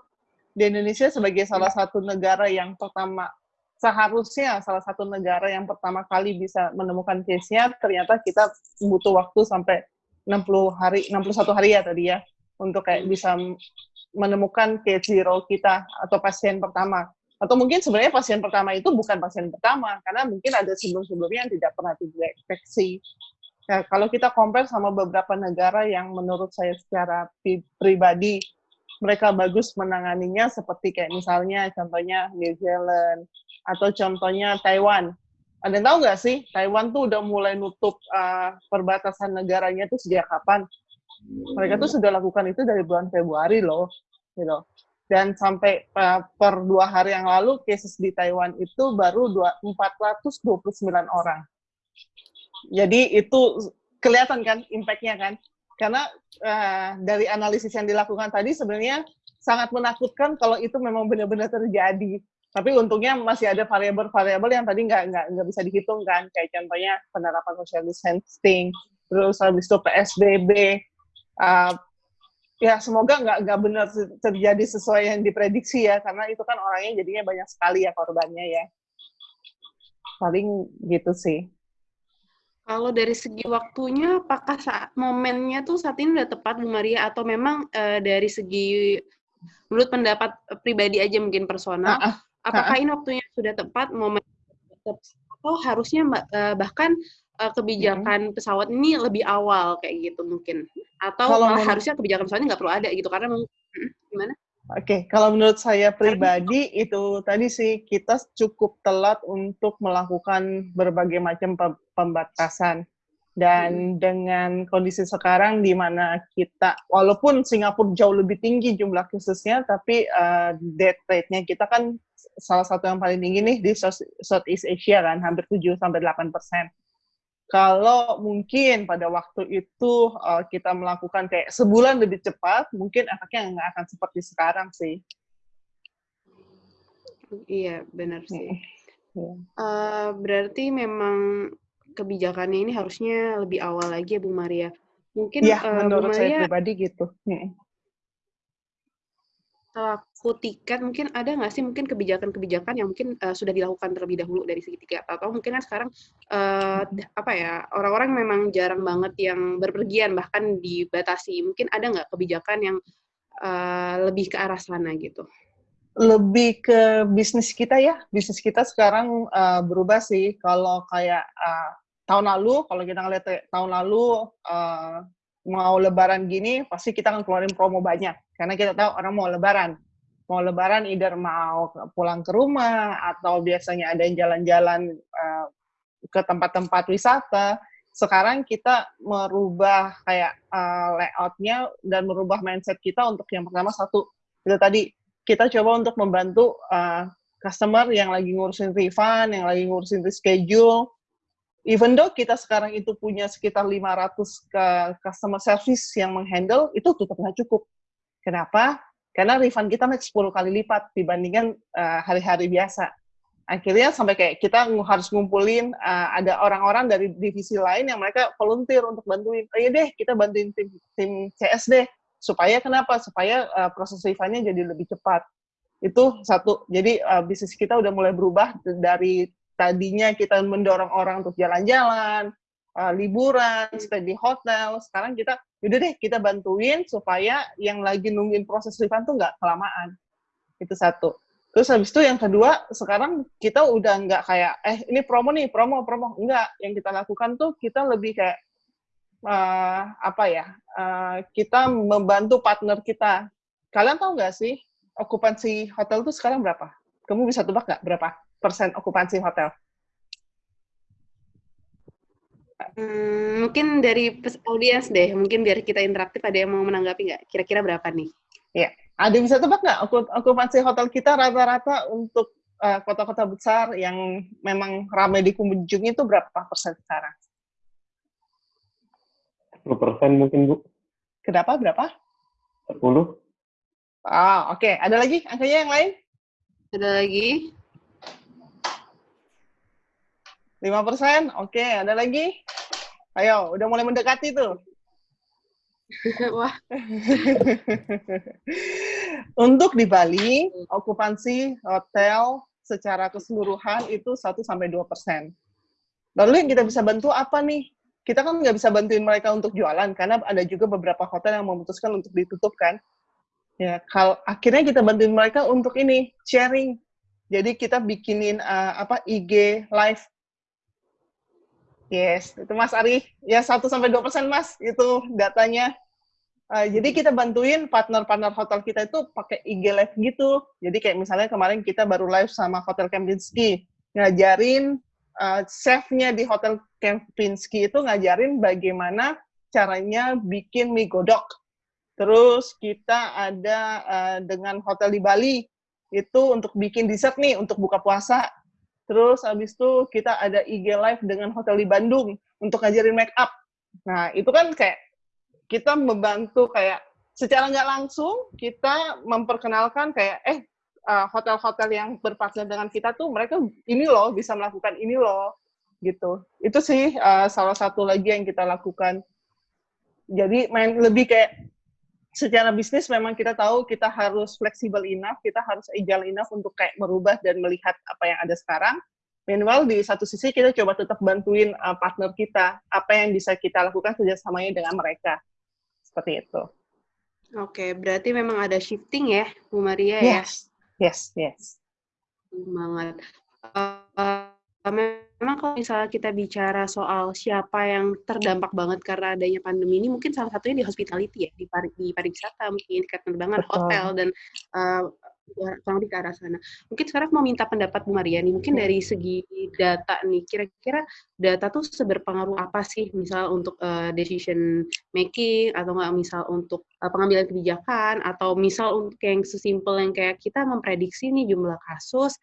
[SPEAKER 1] di Indonesia sebagai salah satu negara yang pertama seharusnya salah satu negara yang pertama kali bisa menemukan case-nya, ternyata kita butuh waktu sampai 60 hari, 61 hari ya tadi ya, untuk kayak bisa menemukan case zero kita atau pasien pertama. Atau mungkin sebenarnya pasien pertama itu bukan pasien pertama, karena mungkin ada sebelum-sebelumnya yang tidak pernah dideteksi. Nah, kalau kita compare sama beberapa negara yang menurut saya secara pribadi mereka bagus menanganinya seperti kayak misalnya contohnya New Zealand, atau contohnya Taiwan. Ada tahu nggak sih, Taiwan tuh udah mulai nutup uh, perbatasan negaranya tuh sejak kapan? Mereka tuh sudah lakukan itu dari bulan Februari loh, gitu. Dan sampai uh, per dua hari yang lalu, cases di Taiwan itu baru dua, 429 orang. Jadi itu kelihatan kan impact-nya kan? Karena uh, dari analisis yang dilakukan tadi sebenarnya sangat menakutkan kalau itu memang benar-benar terjadi tapi untungnya masih ada variabel-variabel yang tadi nggak nggak nggak bisa dihitung kan kayak contohnya penerapan social distancing terus habis itu psbb uh, ya semoga nggak nggak benar terjadi sesuai yang diprediksi ya karena itu kan orangnya jadinya banyak sekali ya korbannya ya. Paling gitu sih.
[SPEAKER 3] Kalau dari segi waktunya apakah saat momennya tuh saat ini udah tepat Bu Maria? Atau memang uh, dari segi menurut pendapat pribadi aja mungkin personal uh, uh apakah ini waktunya sudah tepat momen atau harusnya eh, bahkan uh, kebijakan hmm. pesawat ini lebih awal kayak gitu mungkin atau kalau malah harusnya kebijakan pesawatnya nggak perlu ada gitu karena gimana?
[SPEAKER 1] Oke, okay. kalau menurut saya pribadi itu tadi sih kita cukup telat untuk melakukan berbagai macam pembatasan dan hmm. dengan kondisi sekarang di mana kita walaupun Singapura jauh lebih tinggi jumlah kasusnya tapi uh, death rate-nya kita kan salah satu yang paling tinggi nih di Southeast Asia kan, hampir 7 sampai 8 persen. Kalau mungkin pada waktu itu uh, kita melakukan kayak sebulan lebih cepat, mungkin efeknya nggak akan seperti sekarang sih.
[SPEAKER 3] Iya, benar sih. Hmm. Uh, berarti memang kebijakannya ini harusnya lebih awal lagi ya Bu Maria.
[SPEAKER 1] Mungkin ya, uh, menurut Bu Maria, saya pribadi gitu. Hmm
[SPEAKER 3] laku tiket mungkin ada nggak sih mungkin kebijakan-kebijakan yang mungkin uh, sudah dilakukan terlebih dahulu dari segi tiket? Atau mungkin kan sekarang uh, apa ya orang-orang memang jarang banget yang berpergian bahkan dibatasi. Mungkin ada nggak kebijakan yang uh, lebih ke arah sana gitu?
[SPEAKER 1] Lebih ke bisnis kita ya. Bisnis kita sekarang uh, berubah sih. Kalau kayak uh, tahun lalu kalau kita ngeliat tahun lalu uh, mau lebaran gini pasti kita akan keluarin promo banyak. Karena kita tahu orang mau lebaran. Mau lebaran either mau pulang ke rumah atau biasanya ada yang jalan-jalan uh, ke tempat-tempat wisata. Sekarang kita merubah kayak uh, layoutnya dan merubah mindset kita untuk yang pertama satu itu tadi. Kita coba untuk membantu uh, customer yang lagi ngurusin refund yang lagi ngurusin reschedule even though kita sekarang itu punya sekitar 500 ke customer service yang menghandle, itu tetap nggak cukup. Kenapa? Karena refund kita naik 10 kali lipat dibandingkan eh, hari-hari uh, biasa. Akhirnya sampai kayak kita harus ngumpulin uh, ada orang-orang dari divisi lain yang mereka volunteer untuk bantuin. Oh iya deh, kita bantuin tim, tim CS deh. Supaya kenapa? Supaya uh, proses refundnya jadi lebih cepat. Itu satu. Jadi uh, bisnis kita udah mulai berubah dari tadinya kita mendorong orang untuk jalan-jalan, uh, liburan, stay di hotel, sekarang kita, yaudah deh kita bantuin supaya yang lagi nungguin proses refund tuh nggak kelamaan. Itu satu. Terus habis itu yang kedua, sekarang kita udah nggak kayak, eh ini promo nih, promo, promo. Enggak, yang kita lakukan tuh kita lebih kayak, uh, apa ya, uh, kita membantu partner kita. Kalian tahu nggak sih, okupansi hotel tuh sekarang berapa? Kamu bisa tebak nggak berapa? Persen okupansi hotel?
[SPEAKER 3] Hmm, mungkin dari audiens deh, mungkin biar kita interaktif ada yang mau menanggapi nggak? Kira-kira berapa nih?
[SPEAKER 1] Ya, ada bisa tebak nggak okupansi hotel kita rata-rata untuk uh, kota-kota besar yang memang ramai dikunjungi itu berapa persen sekarang?
[SPEAKER 6] 10 persen mungkin, Bu.
[SPEAKER 1] Kenapa? Berapa?
[SPEAKER 6] 10.
[SPEAKER 1] Ah, oke. Okay. Ada lagi angkanya yang lain?
[SPEAKER 3] Ada lagi?
[SPEAKER 1] 5 persen? Oke, ada lagi? Ayo, udah mulai mendekati tuh.
[SPEAKER 3] Wah.
[SPEAKER 1] Untuk di Bali, okupansi hotel secara keseluruhan itu 1 sampai 2 persen. Lalu yang kita bisa bantu apa nih? Kita kan nggak bisa bantuin mereka untuk jualan karena ada juga beberapa hotel yang memutuskan untuk ditutup kan. Ya, kalau akhirnya kita bantuin mereka untuk ini sharing. Jadi kita bikinin uh, apa IG live. Yes, itu Mas Ari. Ya 1 sampai 2 persen Mas itu datanya. Uh, jadi kita bantuin partner-partner hotel kita itu pakai IG live gitu. Jadi kayak misalnya kemarin kita baru live sama Hotel Kempinski, ngajarin uh, chefnya di Hotel Kempinski itu ngajarin bagaimana caranya bikin mie godok. Terus kita ada uh, dengan hotel di Bali itu untuk bikin dessert nih untuk buka puasa. Terus habis itu kita ada IG live dengan hotel di Bandung untuk ngajarin make up. Nah, itu kan kayak kita membantu kayak secara nggak langsung kita memperkenalkan kayak eh uh, hotel-hotel yang berpartner dengan kita tuh mereka ini loh bisa melakukan ini loh gitu itu sih uh, salah satu lagi yang kita lakukan jadi main lebih kayak secara bisnis memang kita tahu kita harus fleksibel enough kita harus agile enough untuk kayak merubah dan melihat apa yang ada sekarang Meanwhile di satu sisi kita coba tetap bantuin uh, partner kita apa yang bisa kita lakukan kerjasamanya dengan mereka seperti itu.
[SPEAKER 3] Oke, berarti memang ada shifting ya, Bu Maria
[SPEAKER 1] yes. ya? Yes, yes,
[SPEAKER 3] Banget. Uh, memang kalau misalnya kita bicara soal siapa yang terdampak banget karena adanya pandemi ini, mungkin salah satunya di hospitality ya, di, pari, di pariwisata, mungkin di penerbangan, hotel, dan uh, kurang lebih ke arah sana. Mungkin sekarang mau minta pendapat Bu Maria nih, mungkin dari segi data nih, kira-kira data tuh seberpengaruh apa sih, misal untuk uh, decision making, atau nggak? Misal untuk uh, pengambilan kebijakan, atau misal untuk yang sesimpel yang kayak kita memprediksi nih jumlah kasus,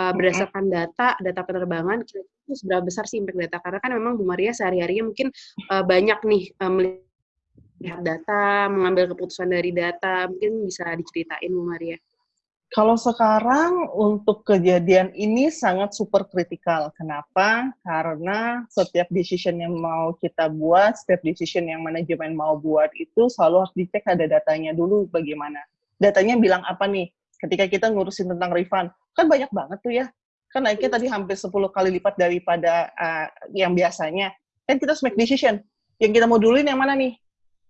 [SPEAKER 3] uh, berdasarkan data, data penerbangan, itu seberapa besar sih impact data? Karena kan memang Bu Maria sehari-harinya mungkin uh, banyak nih uh, melihat data, mengambil keputusan dari data, mungkin bisa diceritain Bu Maria.
[SPEAKER 1] Kalau sekarang untuk kejadian ini sangat super kritikal. Kenapa? Karena setiap decision yang mau kita buat, setiap decision yang manajemen mau buat itu selalu harus dicek ada datanya dulu bagaimana. Datanya bilang apa nih? Ketika kita ngurusin tentang refund, kan banyak banget tuh ya. Kan naiknya tadi hampir 10 kali lipat daripada uh, yang biasanya. Kan kita harus make decision. Yang kita mau duluin yang mana nih?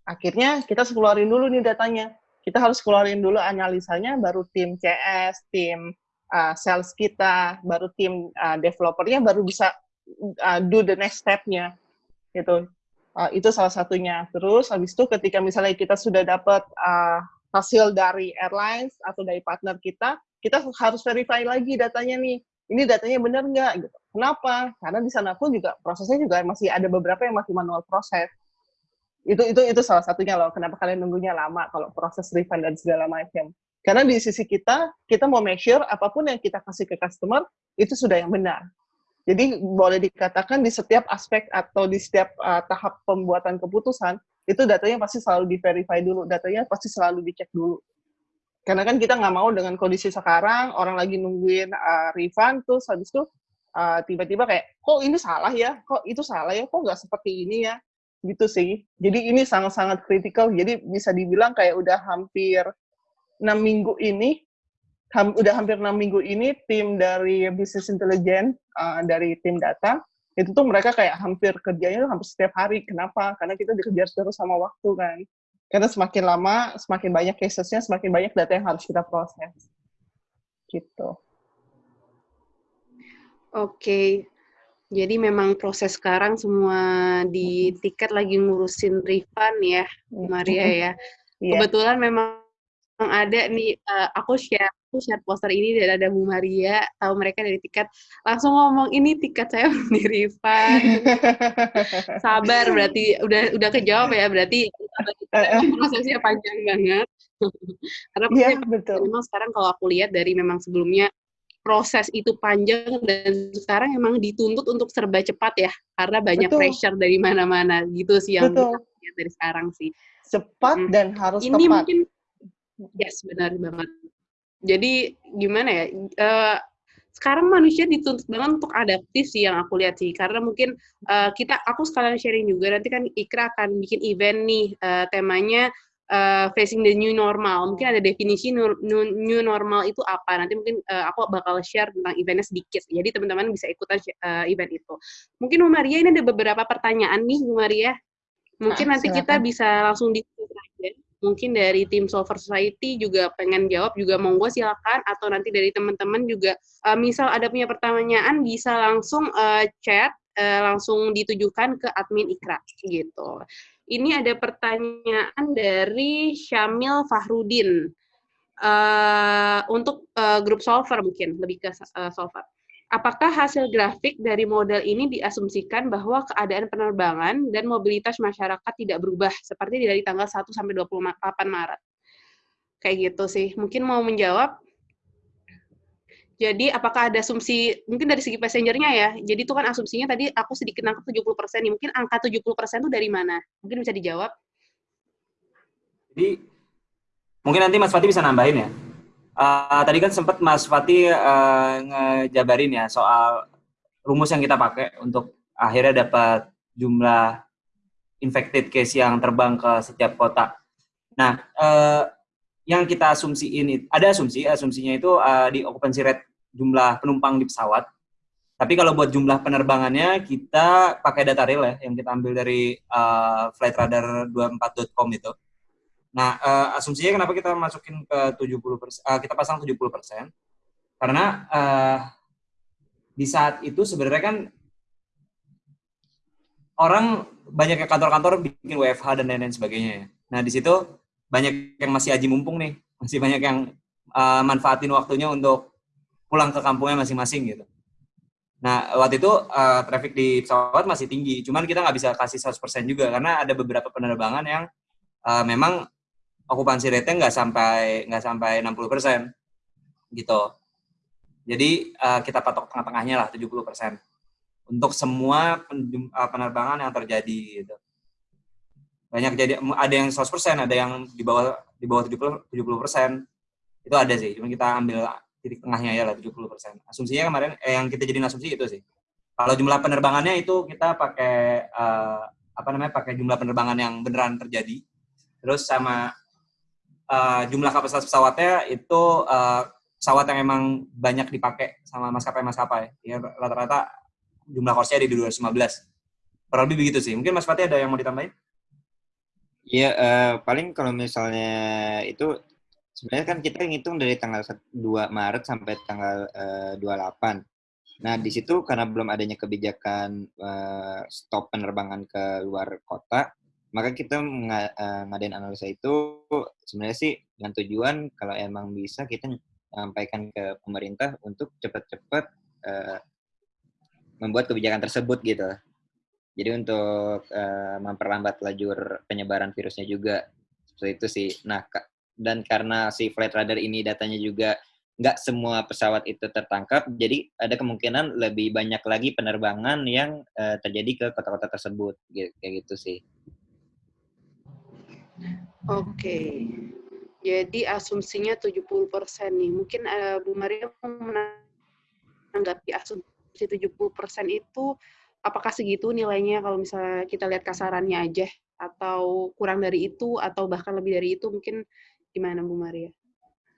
[SPEAKER 1] Akhirnya kita keluarin dulu nih datanya kita harus keluarin dulu analisanya, baru tim CS, tim uh, sales kita, baru tim uh, developernya baru bisa uh, do the next step-nya. Gitu. Uh, itu salah satunya. Terus habis itu ketika misalnya kita sudah dapat uh, hasil dari airlines atau dari partner kita, kita harus verify lagi datanya nih. Ini datanya benar nggak? Gitu. Kenapa? Karena di sana pun juga prosesnya juga masih ada beberapa yang masih manual proses itu itu itu salah satunya loh kenapa kalian nunggunya lama kalau proses refund dan segala macam karena di sisi kita kita mau make sure apa pun yang kita kasih ke customer itu sudah yang benar jadi boleh dikatakan di setiap aspek atau di setiap uh, tahap pembuatan keputusan itu datanya pasti selalu di verify dulu. Datanya pasti selalu dicek dulu. Karena kan kita nggak mau dengan kondisi sekarang orang lagi nungguin uh, refund terus habis itu uh, tiba-tiba kayak kok ini salah ya? Kok itu salah ya? Kok nggak seperti ini ya? Gitu sih. Jadi ini sangat-sangat kritikal. Jadi bisa dibilang kayak udah hampir enam minggu ini, ham, udah hampir enam minggu ini tim dari business intelligence uh, dari tim data itu tuh mereka kayak hampir kerjanya hampir setiap hari. Kenapa? Karena kita dikejar terus sama waktu kan. Karena semakin lama, semakin banyak casesnya, semakin banyak data yang harus kita proses. Gitu.
[SPEAKER 3] Oke, okay. Jadi memang proses sekarang semua di tiket lagi ngurusin refund ya, Maria ya. Yeah. Kebetulan memang ada nih, uh, aku share share poster ini dan ada Bu Maria, tahu mereka dari tiket, langsung ngomong ini tiket saya di refund. Sabar berarti udah udah kejawab ya berarti prosesnya panjang banget. Karena yeah, betul. memang sekarang kalau aku lihat dari memang sebelumnya proses itu panjang dan sekarang emang dituntut untuk serba cepat ya karena banyak
[SPEAKER 1] Betul.
[SPEAKER 3] pressure dari mana-mana gitu sih yang
[SPEAKER 1] Betul.
[SPEAKER 3] kita lihat dari sekarang sih.
[SPEAKER 1] Cepat
[SPEAKER 3] Hmm.
[SPEAKER 1] dan harus
[SPEAKER 3] Ini
[SPEAKER 1] tepat.
[SPEAKER 3] mungkin yes benar banget. Jadi gimana ya? eh, sekarang manusia dituntut banget untuk adaptif sih yang aku lihat sih. Karena mungkin eh, kita aku sekalian sharing juga nanti kan Ikra akan bikin event nih eh, temanya eh, facing the new normal. Mungkin ada definisi new, new- new normal itu apa? Nanti mungkin eh, aku bakal share tentang eventnya sedikit jadi teman-teman bisa ikutan eh, event itu. Mungkin Bu Maria ini ada beberapa pertanyaan nih Bu Maria. Mungkin
[SPEAKER 1] Ah,
[SPEAKER 3] nanti kita
[SPEAKER 1] silakan.
[SPEAKER 3] bisa langsung diskusi aja mungkin dari tim Solver Society juga pengen jawab juga monggo silakan atau nanti dari teman-teman juga eh, misal ada punya pertanyaan bisa langsung eh, chat eh, langsung ditujukan ke admin Ikra gitu. Ini ada pertanyaan dari Syamil Fahrudin Eh, untuk eh, grup solver mungkin lebih ke eh, solver. Apakah hasil grafik dari model ini diasumsikan bahwa keadaan penerbangan dan mobilitas masyarakat tidak berubah seperti dari tanggal 1 sampai 28 Maret? Kayak gitu sih. Mungkin mau menjawab. Jadi apakah ada asumsi mungkin dari segi passengernya ya. Jadi itu kan asumsinya tadi aku sedikit nangkep 70% nih. Mungkin angka 70% itu dari mana? Mungkin bisa dijawab.
[SPEAKER 5] Jadi mungkin nanti Mas Fatih bisa nambahin ya. Eh, tadi kan sempat Mas Fatih eh, ngejabarin ya soal rumus yang kita pakai untuk akhirnya dapat jumlah infected case yang terbang ke setiap kota. Nah, eh, yang kita asumsiin itu ada asumsi, asumsinya itu eh, di occupancy rate jumlah penumpang di pesawat. Tapi kalau buat jumlah penerbangannya kita pakai data real ya yang kita ambil dari eh, flightradar24.com itu. Nah, eh, asumsinya kenapa kita masukin ke 70 persen, kita pasang 70 persen? Karena eh, di saat itu sebenarnya kan orang banyak yang kantor-kantor bikin WFH dan lain-lain sebagainya. ya. Nah, di situ banyak yang masih aji mumpung nih, masih banyak yang eh, manfaatin waktunya untuk pulang ke kampungnya masing-masing gitu. Nah, waktu itu eh, traffic di pesawat masih tinggi, cuman kita nggak bisa kasih 100% juga karena ada beberapa penerbangan yang eh, memang okupansi rate-nya nggak sampai nggak sampai 60% gitu. Jadi eh, kita patok tengah-tengahnya lah 70% untuk semua eh, penerbangan yang terjadi gitu. Banyak jadi ada yang 100%, ada yang di bawah di bawah 70 70%. Itu ada sih, cuma kita ambil titik tengahnya ya lah 70%. Asumsinya kemarin eh, yang kita jadiin asumsi itu sih. Kalau jumlah penerbangannya itu kita pakai eh, apa namanya? pakai jumlah penerbangan yang beneran terjadi. Terus sama eh, jumlah kapasitas pesawatnya itu eh, pesawat yang emang banyak dipakai sama maskapai-maskapai. Ya rata-rata jumlah course-nya ada di 215. Kurang lebih begitu sih. Mungkin Mas Fatih ada yang mau ditambahin?
[SPEAKER 4] Iya, eh, paling kalau misalnya itu sebenarnya kan kita ngitung dari tanggal 2 Maret sampai tanggal eh, 28. Nah, di situ karena belum adanya kebijakan eh, stop penerbangan ke luar kota, maka kita nga- eh, ngadain analisa itu sebenarnya sih dengan tujuan kalau emang bisa kita sampaikan ke pemerintah untuk cepat-cepat eh, membuat kebijakan tersebut gitu. Jadi untuk eh, memperlambat lajur penyebaran virusnya juga seperti itu sih. Nah, dan karena si flight radar ini datanya juga nggak semua pesawat itu tertangkap, jadi ada kemungkinan lebih banyak lagi penerbangan yang eh, terjadi ke kota-kota tersebut, gitu, kayak gitu sih.
[SPEAKER 3] Oke. Jadi asumsinya 70% nih. Mungkin eh, Bu Maria menanggapi asumsi 70% itu apakah segitu nilainya kalau misalnya kita lihat kasarannya aja atau kurang dari itu atau bahkan lebih dari itu mungkin gimana Bu Maria?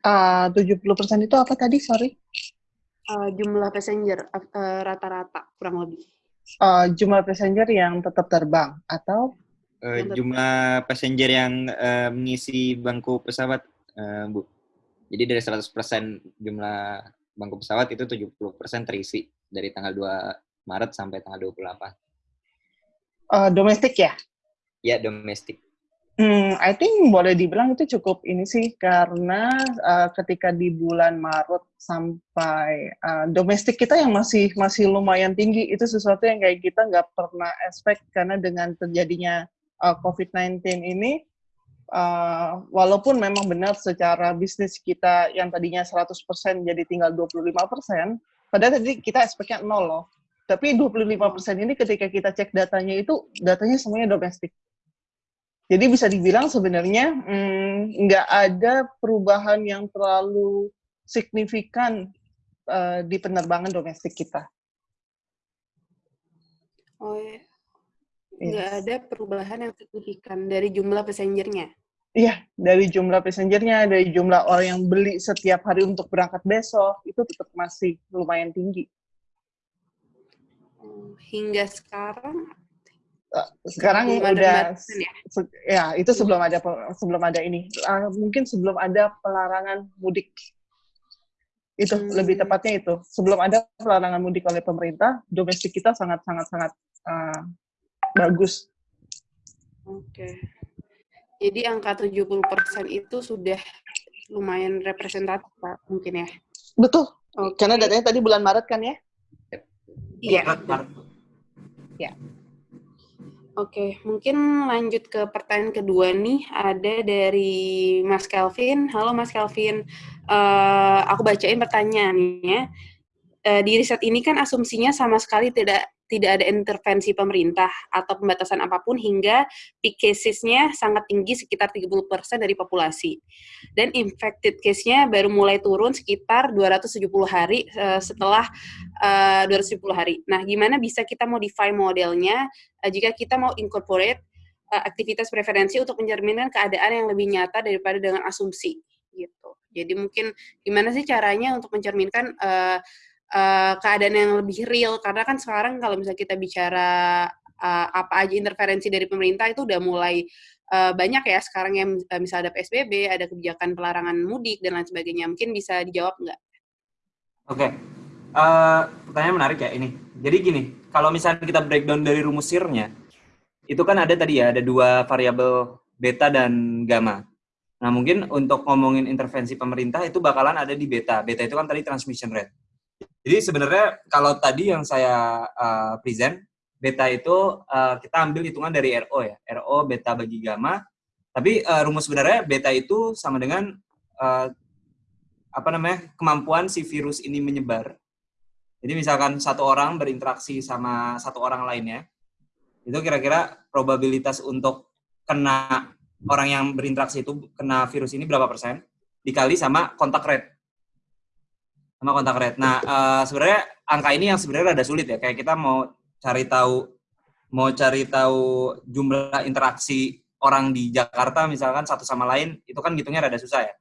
[SPEAKER 1] Ah, 70% itu apa tadi? Sorry.
[SPEAKER 3] Eh, jumlah passenger eh, rata-rata kurang lebih.
[SPEAKER 1] Ah, jumlah passenger yang tetap terbang atau
[SPEAKER 4] Eh, jumlah passenger yang eh, mengisi bangku pesawat, eh, Bu. Jadi dari 100% jumlah bangku pesawat itu 70% terisi dari tanggal 2 Maret sampai tanggal 28.
[SPEAKER 1] ah, domestik ya?
[SPEAKER 4] Ya, domestik.
[SPEAKER 1] Hmm, I think boleh dibilang itu cukup ini sih karena uh, ketika di bulan Maret sampai uh, domestik kita yang masih masih lumayan tinggi itu sesuatu yang kayak kita nggak pernah expect karena dengan terjadinya uh, COVID-19 ini uh, walaupun memang benar secara bisnis kita yang tadinya 100% jadi tinggal 25%, padahal tadi kita expect-nya nol loh. Tapi 25% ini ketika kita cek datanya itu, datanya semuanya domestik. Jadi bisa dibilang sebenarnya hmm, nggak hmm, ada perubahan yang terlalu signifikan uh, di penerbangan domestik kita.
[SPEAKER 3] Oh ya, nggak yes. ada perubahan yang signifikan dari jumlah passengernya?
[SPEAKER 1] Iya, dari jumlah passengernya, dari jumlah orang yang beli setiap hari untuk berangkat besok, itu tetap masih lumayan tinggi.
[SPEAKER 3] Oh, hingga sekarang?
[SPEAKER 1] Uh, sekarang udah, ya? ya itu sebelum ada sebelum ada ini, uh, mungkin sebelum ada pelarangan mudik. Itu hmm. lebih tepatnya itu. Sebelum ada pelarangan mudik oleh pemerintah, domestik kita sangat sangat sangat uh, bagus.
[SPEAKER 3] Oke. Okay. Jadi angka 70% itu sudah lumayan representatif, Pak, mungkin ya?
[SPEAKER 1] Betul. Okay. Karena datanya tadi bulan Maret kan ya?
[SPEAKER 3] Iya. Ya. Oke, mungkin lanjut ke pertanyaan kedua nih. Ada dari Mas Kelvin. Halo Mas Kelvin, uh, aku bacain pertanyaannya. Uh, di riset ini kan asumsinya sama sekali tidak tidak ada intervensi pemerintah atau pembatasan apa pun hingga peak casesnya sangat tinggi sekitar 30% dari populasi. Dan infected case-nya baru mulai turun sekitar 270 hari uh, setelah uh, 270 hari. Nah, gimana bisa kita modify modelnya uh, jika kita mau incorporate aktivitas preferensi untuk mencerminkan keadaan yang lebih nyata daripada dengan asumsi gitu. Jadi mungkin gimana sih caranya untuk mencerminkan uh, uh, keadaan yang lebih real karena kan sekarang kalau misalnya kita bicara uh, apa aja interferensi dari pemerintah itu udah mulai uh, banyak ya sekarang yang uh, misalnya ada PSBB, ada kebijakan pelarangan mudik dan lain sebagainya. Mungkin bisa dijawab nggak?
[SPEAKER 5] Oke, okay. uh, pertanyaan menarik ya ini. Jadi gini, kalau misalnya kita breakdown dari rumus sirnya, itu kan ada tadi ya, ada dua variabel beta dan gamma. Nah mungkin untuk ngomongin intervensi pemerintah itu bakalan ada di beta. Beta itu kan tadi transmission rate. Jadi sebenarnya kalau tadi yang saya uh, present, beta itu uh, kita ambil hitungan dari RO ya, RO beta bagi gamma. Tapi uh, rumus sebenarnya beta itu sama dengan uh, apa namanya kemampuan si virus ini menyebar. Jadi misalkan satu orang berinteraksi sama satu orang lainnya, itu kira-kira probabilitas untuk kena orang yang berinteraksi itu kena virus ini berapa persen dikali sama kontak rate sama kontak rate. Nah, uh, sebenarnya angka ini yang sebenarnya ada sulit ya. Kayak kita mau cari tahu mau cari tahu jumlah interaksi orang di Jakarta misalkan satu sama lain itu kan hitungnya rada susah ya.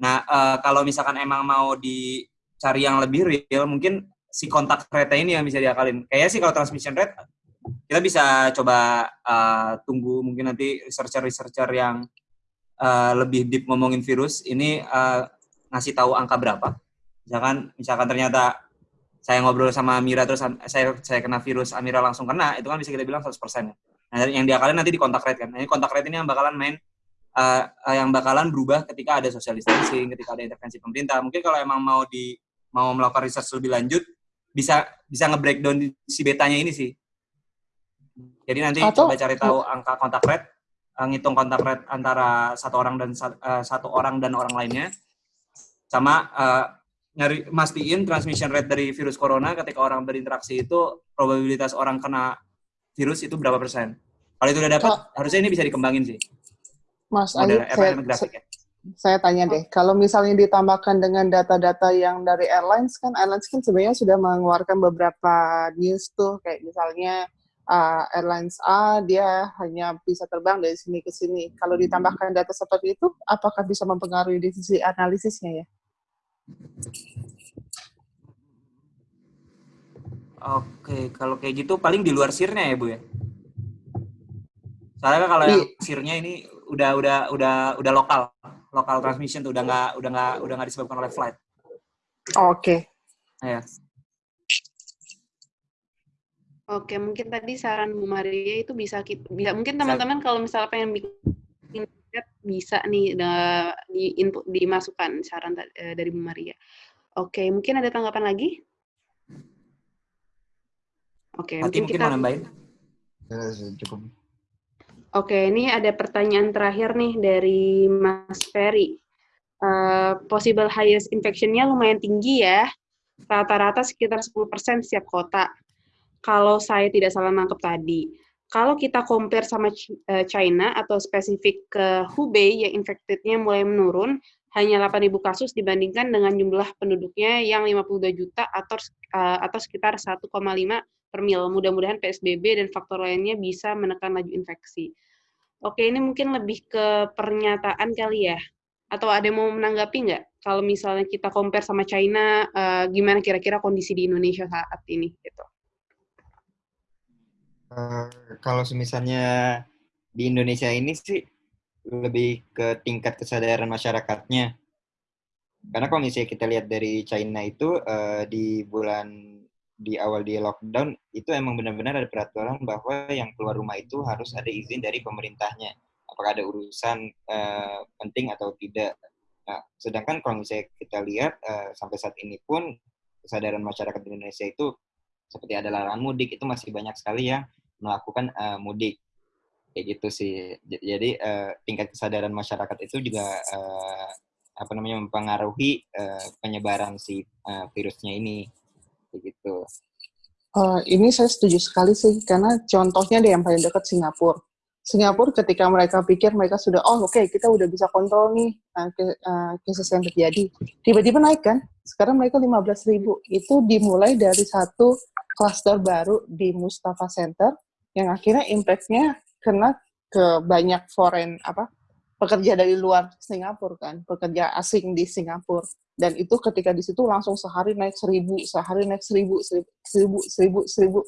[SPEAKER 5] Nah, uh, kalau misalkan emang mau dicari yang lebih real, mungkin si kontak rate ini yang bisa diakalin. Kayaknya sih kalau transmission rate kita bisa coba uh, tunggu mungkin nanti researcher-researcher yang uh, lebih deep ngomongin virus ini uh, ngasih tahu angka berapa misalkan misalkan ternyata saya ngobrol sama Amira terus saya saya kena virus Amira langsung kena itu kan bisa kita bilang 100% ya. Nah, yang diakalin nanti di kontak rate kan. Nah, ini kontak rate ini yang bakalan main uh, yang bakalan berubah ketika ada social distancing, ketika ada intervensi pemerintah. Mungkin kalau emang mau di mau melakukan research lebih lanjut bisa bisa nge-breakdown si betanya ini sih. Jadi nanti Atau, coba cari tahu angka kontak rate, ngitung kontak rate antara satu orang dan uh, satu orang dan orang lainnya sama uh, nyari mastiin transmission rate dari virus corona ketika orang berinteraksi itu probabilitas orang kena virus itu berapa persen. Kalau itu udah dapat, harusnya ini bisa dikembangin sih.
[SPEAKER 1] Mas Ayu, saya, ya. saya tanya deh, kalau misalnya ditambahkan dengan data-data yang dari airlines kan, airlines kan sebenarnya sudah mengeluarkan beberapa news tuh, kayak misalnya uh, airlines A dia hanya bisa terbang dari sini ke sini. Kalau ditambahkan data seperti itu, apakah bisa mempengaruhi di sisi analisisnya ya?
[SPEAKER 5] Oke, kalau kayak gitu paling di luar sirnya ya, Bu ya. Soalnya kan kalau yang sirnya ini udah udah udah udah lokal, lokal transmission tuh udah nggak udah nggak udah nggak disebabkan oleh flight.
[SPEAKER 1] Oke.
[SPEAKER 5] Ya.
[SPEAKER 3] Oke, mungkin tadi saran Bu Maria itu bisa kita, bisa mungkin teman-teman kalau misalnya pengen bikin bisa nih di input dimasukkan saran eh, dari Bu Maria. Oke, mungkin ada tanggapan lagi? Oke,
[SPEAKER 5] mungkin, mungkin kita mau nambahin.
[SPEAKER 7] Ya, cukup.
[SPEAKER 3] Oke, ini ada pertanyaan terakhir nih dari Mas Ferry. Uh, possible highest infection-nya lumayan tinggi ya, rata-rata sekitar 10% setiap kota. Kalau saya tidak salah nangkep tadi. Kalau kita compare sama eh, China atau spesifik ke Hubei yang infected-nya mulai menurun, hanya 8.000 kasus dibandingkan dengan jumlah penduduknya yang 52 juta atau uh, atau sekitar 1,5 per mil. Mudah-mudahan PSBB dan faktor lainnya bisa menekan laju infeksi. Oke, ini mungkin lebih ke pernyataan kali ya. Atau ada yang mau menanggapi nggak? Kalau misalnya kita compare sama China, uh, gimana kira-kira kondisi di Indonesia saat ini? Gitu.
[SPEAKER 4] Uh, kalau misalnya di Indonesia ini sih lebih ke tingkat kesadaran masyarakatnya. Karena kalau misalnya kita lihat dari China itu uh, di bulan di awal di lockdown itu emang benar-benar ada peraturan bahwa yang keluar rumah itu harus ada izin dari pemerintahnya. Apakah ada urusan uh, penting atau tidak. Nah, sedangkan kalau misalnya kita lihat uh, sampai saat ini pun kesadaran masyarakat di Indonesia itu seperti ada larangan mudik itu masih banyak sekali yang melakukan uh, mudik. Kayak gitu sih. Jadi uh, tingkat kesadaran masyarakat itu juga uh, apa namanya mempengaruhi uh, penyebaran si uh, virusnya ini. Kayak gitu.
[SPEAKER 1] Uh, ini saya setuju sekali sih karena contohnya deh yang paling dekat Singapura. Singapura ketika mereka pikir mereka sudah oh oke okay, kita udah bisa kontrol nih uh, uh, yang terjadi. Tiba-tiba naik kan? Sekarang mereka 15 ribu. Itu dimulai dari satu klaster baru di Mustafa Center yang akhirnya impact-nya kena ke banyak foreign apa pekerja dari luar Singapura kan pekerja asing di Singapura. Dan itu ketika di situ langsung sehari naik seribu sehari naik seribu seribu seribu seribu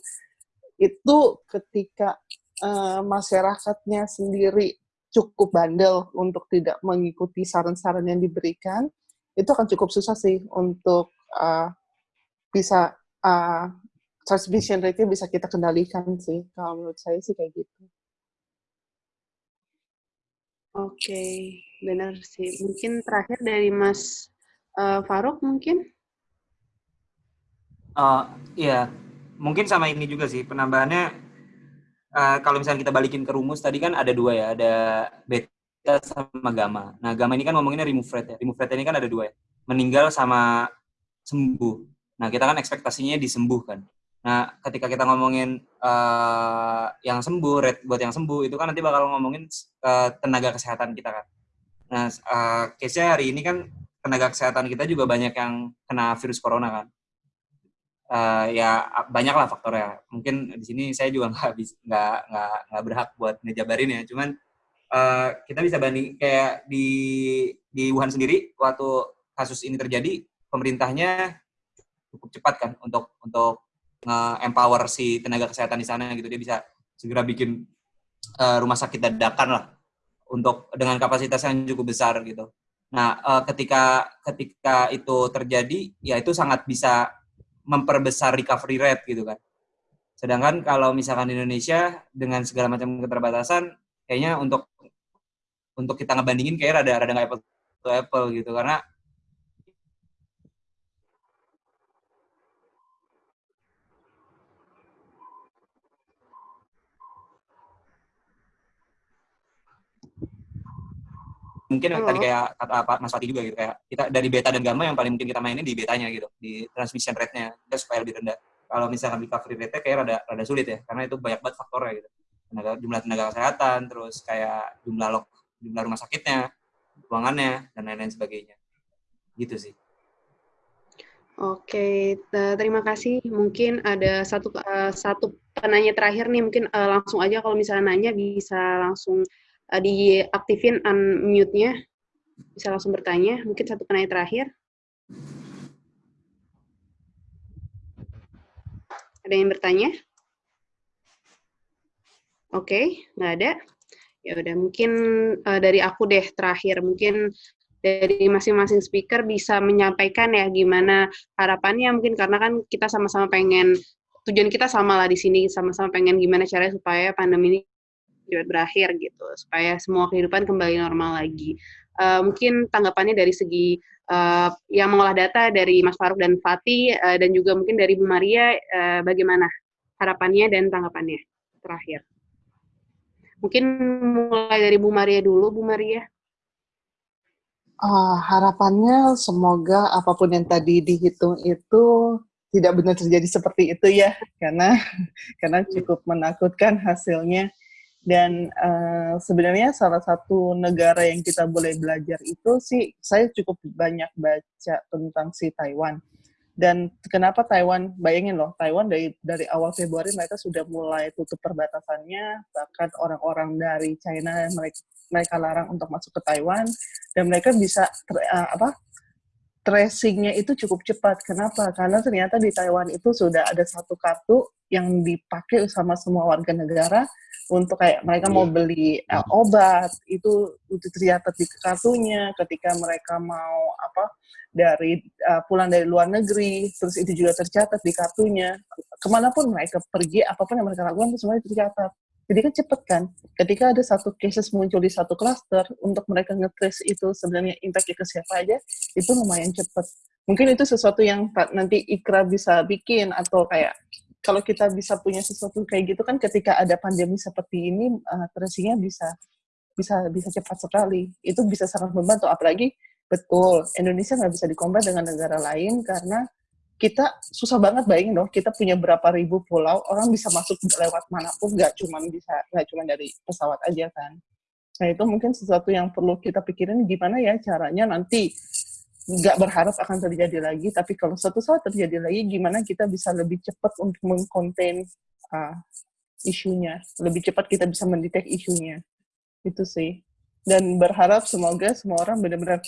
[SPEAKER 1] itu ketika uh, masyarakatnya sendiri cukup bandel untuk tidak mengikuti saran-saran yang diberikan, itu akan cukup susah sih untuk uh, bisa uh, transmission rate-nya bisa kita kendalikan sih. Kalau menurut saya sih kayak gitu.
[SPEAKER 3] Oke, benar sih. Mungkin terakhir dari Mas uh, Faruk mungkin?
[SPEAKER 5] Uh, iya, mungkin sama ini juga sih penambahannya uh, kalau misalnya kita balikin ke rumus tadi kan ada dua ya, ada beta sama gamma. Nah, gamma ini kan ngomonginnya remove rate ya. Remove rate ini kan ada dua ya. Meninggal sama sembuh. Nah, kita kan ekspektasinya disembuhkan. Nah, ketika kita ngomongin uh, yang sembuh, rate buat yang sembuh, itu kan nanti bakal ngomongin uh, tenaga kesehatan kita kan. Nah, uh, case-nya hari ini kan tenaga kesehatan kita juga banyak yang kena virus corona kan uh, ya banyak lah faktornya. Mungkin di sini saya juga nggak nggak nggak nggak berhak buat ngejabarin ya. Cuman uh, kita bisa banding kayak di di Wuhan sendiri waktu kasus ini terjadi pemerintahnya cukup cepat kan untuk untuk nge-empower si tenaga kesehatan di sana gitu dia bisa segera bikin uh, rumah sakit dadakan lah untuk dengan kapasitas yang cukup besar gitu. Nah, uh, ketika ketika itu terjadi ya itu sangat bisa memperbesar recovery rate gitu kan. Sedangkan kalau misalkan di Indonesia dengan segala macam keterbatasan, kayaknya untuk untuk kita ngebandingin kayak rada rada nggak apple to apple gitu karena mungkin Halo. tadi kayak kata apa Mas Fatih juga gitu kayak kita dari beta dan gamma yang paling mungkin kita mainin di betanya gitu di transmission rate-nya kita supaya lebih rendah kalau misalkan recovery rate-nya kayak rada rada sulit ya karena itu banyak banget faktornya gitu tenaga, jumlah tenaga kesehatan terus kayak jumlah lok jumlah rumah sakitnya ruangannya dan lain-lain sebagainya gitu sih
[SPEAKER 3] Oke, terima kasih. Mungkin ada satu uh, satu penanya terakhir nih, mungkin uh, langsung aja kalau misalnya nanya bisa langsung uh, diaktifin unmute-nya, bisa langsung bertanya. Mungkin satu penanya terakhir. Ada yang bertanya? Oke, okay, nggak ada. Ya udah, mungkin uh, dari aku deh terakhir. Mungkin dari masing-masing speaker bisa menyampaikan ya gimana harapannya mungkin karena kan kita sama-sama pengen tujuan kita sama lah di sini sama-sama pengen gimana caranya supaya pandemi ini cepat berakhir gitu supaya semua kehidupan kembali normal lagi. Uh, mungkin tanggapannya dari segi uh, yang mengolah data dari Mas Faruk dan Fatih uh, dan juga mungkin dari Bu Maria uh, bagaimana harapannya dan tanggapannya terakhir. Mungkin mulai dari Bu Maria dulu, Bu Maria.
[SPEAKER 1] Uh, harapannya semoga apa pun yang tadi dihitung itu tidak benar terjadi seperti itu ya, karena karena cukup menakutkan hasilnya. Dan uh, sebenarnya salah satu negara yang kita boleh belajar itu sih, saya cukup banyak baca tentang si Taiwan. Dan kenapa Taiwan? Bayangin loh, Taiwan dari dari awal Februari mereka sudah mulai tutup perbatasannya, bahkan orang-orang dari China mereka mereka larang untuk masuk ke Taiwan dan mereka bisa uh, apa tracingnya itu cukup cepat. Kenapa? Karena ternyata di Taiwan itu sudah ada satu kartu yang dipakai sama semua warga negara untuk kayak mereka mau iya. beli uh, obat itu itu tercatat di kartunya ketika mereka mau apa dari uh, pulang dari luar negeri terus itu juga tercatat di kartunya ke mana pun mereka pergi apa pun yang mereka lakukan itu semuanya tercatat jadi kan cepet kan ketika ada satu cases muncul di satu cluster untuk mereka ngetrace itu sebenarnya impactnya ke siapa aja itu lumayan cepet. Mungkin itu sesuatu yang nanti Ikra bisa bikin atau kayak kalau kita bisa punya sesuatu kayak gitu kan ketika ada pandemi seperti ini uh, tracingnya bisa bisa bisa cepat sekali. Itu bisa sangat membantu apalagi betul Indonesia nggak bisa dikompar dengan negara lain karena kita susah banget bayangin dong kita punya berapa ribu pulau orang bisa masuk lewat mana pun nggak cuma bisa nggak cuma dari pesawat aja kan. Nah itu mungkin sesuatu yang perlu kita pikirin gimana ya caranya nanti nggak berharap akan terjadi lagi, tapi kalau suatu saat terjadi lagi, gimana kita bisa lebih cepat untuk mengkonten uh, isunya, lebih cepat kita bisa mendetek isunya, itu sih. Dan berharap semoga semua orang benar-benar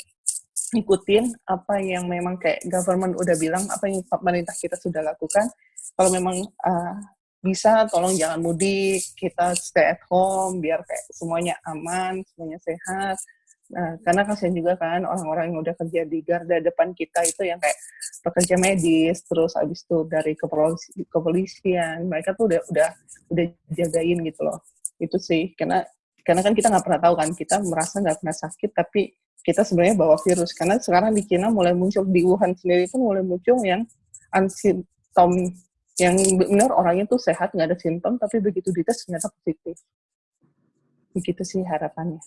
[SPEAKER 1] ikutin apa yang memang kayak government udah bilang, apa yang pemerintah kita sudah lakukan. Kalau memang uh, bisa, tolong jangan mudik, kita stay at home, biar kayak semuanya aman, semuanya sehat, Nah, karena kasihan juga kan orang-orang yang udah kerja di garda depan kita itu yang kayak pekerja medis, terus abis itu dari kepolisi, kepolisian, mereka tuh udah udah udah jagain gitu loh. Itu sih, karena karena kan kita nggak pernah tahu kan, kita merasa nggak pernah sakit, tapi kita sebenarnya bawa virus. Karena sekarang di Cina mulai muncul, di Wuhan sendiri pun mulai muncul yang ansimptom, yang benar orangnya tuh sehat, nggak ada simptom, tapi begitu dites ternyata positif. Begitu sih harapannya.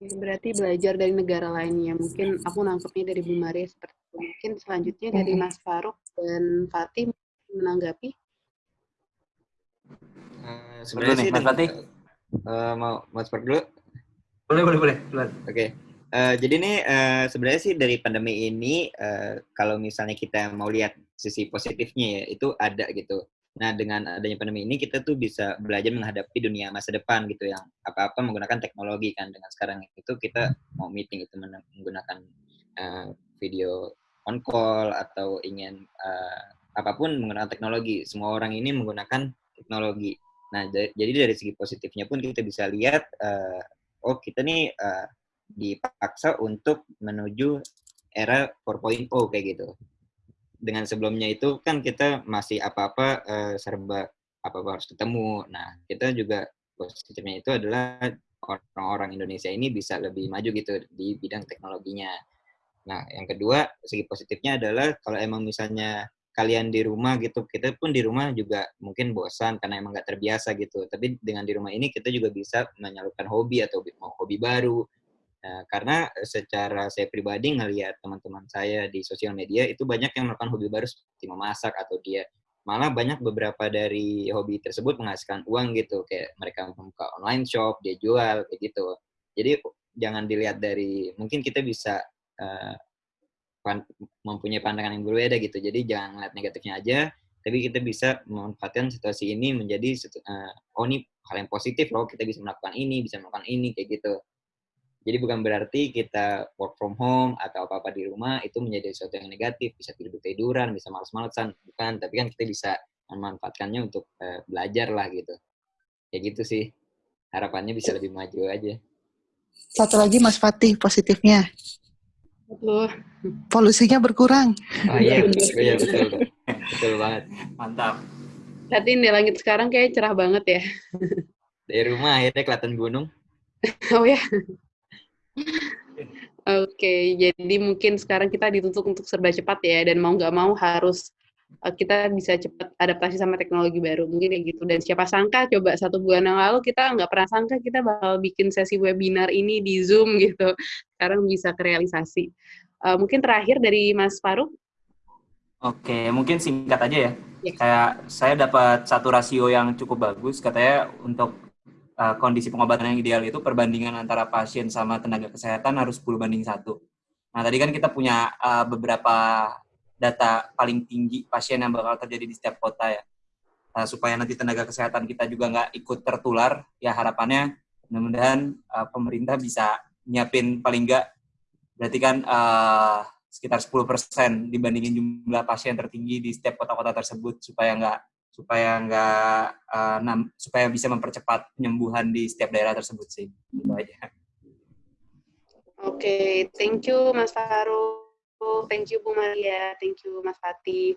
[SPEAKER 3] Berarti belajar dari negara lainnya. Mungkin aku nangkepnya dari Bu Maria seperti itu. Mungkin selanjutnya dari Mas Faruk dan Fatih menanggapi.
[SPEAKER 4] Uh, sebenarnya sih, Mas Fatih. Uh, mau mau seperti dulu?
[SPEAKER 5] Boleh, boleh, boleh. Oke.
[SPEAKER 4] Okay. Uh, jadi nih uh, sebenarnya sih dari pandemi ini uh, kalau misalnya kita mau lihat sisi positifnya ya itu ada gitu. Nah, dengan adanya pandemi ini kita tuh bisa belajar menghadapi dunia masa depan gitu yang apa-apa menggunakan teknologi kan. Dengan sekarang itu kita mau meeting itu menggunakan uh, video on call atau ingin uh, apa pun menggunakan teknologi. Semua orang ini menggunakan teknologi. Nah, jadi dari segi positifnya pun kita bisa lihat uh, oh kita nih uh, dipaksa untuk menuju era 4.0 kayak gitu dengan sebelumnya itu kan kita masih apa-apa uh, serba apa-apa harus ketemu. Nah, kita juga positifnya itu adalah orang-orang Indonesia ini bisa lebih maju gitu di bidang teknologinya. Nah, yang kedua, segi positifnya adalah kalau emang misalnya kalian di rumah gitu, kita pun di rumah juga mungkin bosan karena emang nggak terbiasa gitu. Tapi dengan di rumah ini kita juga bisa menyalurkan hobi atau mau hobi baru, Nah, karena secara saya pribadi ngelihat teman-teman saya di sosial media itu banyak yang melakukan hobi baru seperti memasak atau dia malah banyak beberapa dari hobi tersebut menghasilkan uang gitu. Kayak mereka membuka online shop dia jual kayak gitu. Jadi jangan dilihat dari mungkin kita bisa uh, mempunyai pandangan yang berbeda gitu jadi jangan lihat negatifnya aja tapi kita bisa memanfaatkan situasi ini menjadi uh, oh ini hal yang positif loh kita bisa melakukan ini bisa melakukan ini kayak gitu jadi bukan berarti kita work from home atau apa-apa di rumah itu menjadi sesuatu yang negatif, bisa tidur tiduran, bisa malas-malasan, bukan. Tapi kan kita bisa memanfaatkannya untuk uh, belajar lah gitu. Kayak gitu sih. Harapannya bisa lebih maju aja.
[SPEAKER 1] Satu lagi Mas Fatih positifnya. Betul. Polusinya berkurang.
[SPEAKER 4] Oh iya, betul, iya betul, betul. Betul banget.
[SPEAKER 5] Mantap.
[SPEAKER 3] Lihatin di langit sekarang kayak cerah banget ya.
[SPEAKER 4] Dari rumah akhirnya kelihatan gunung.
[SPEAKER 3] oh ya. Oke, jadi mungkin sekarang kita dituntut untuk serba cepat ya, dan mau nggak mau harus uh, kita bisa cepat adaptasi sama teknologi baru mungkin kayak gitu dan siapa sangka coba satu bulan yang lalu kita nggak pernah sangka kita bakal bikin sesi webinar ini di zoom gitu sekarang bisa kerealisasi uh, mungkin terakhir dari Mas Faruk
[SPEAKER 5] Oke, mungkin singkat aja ya.
[SPEAKER 3] Ya.
[SPEAKER 5] Kayak saya dapat satu rasio yang cukup bagus, katanya untuk uh, kondisi pengobatan yang ideal itu perbandingan antara pasien sama tenaga kesehatan harus 10 banding satu. Nah, tadi kan kita punya uh, beberapa data paling tinggi pasien yang bakal terjadi di setiap kota ya. Uh, supaya nanti tenaga kesehatan kita juga nggak ikut tertular, ya harapannya mudah-mudahan uh, pemerintah bisa nyiapin paling nggak berarti kan uh, sekitar 10% dibandingin jumlah pasien tertinggi di setiap kota-kota tersebut supaya nggak supaya nggak uh, supaya bisa mempercepat penyembuhan di setiap daerah tersebut sih itu aja.
[SPEAKER 3] Oke, okay, thank you Mas Faruk, thank you Bu Maria, thank you Mas Fatih.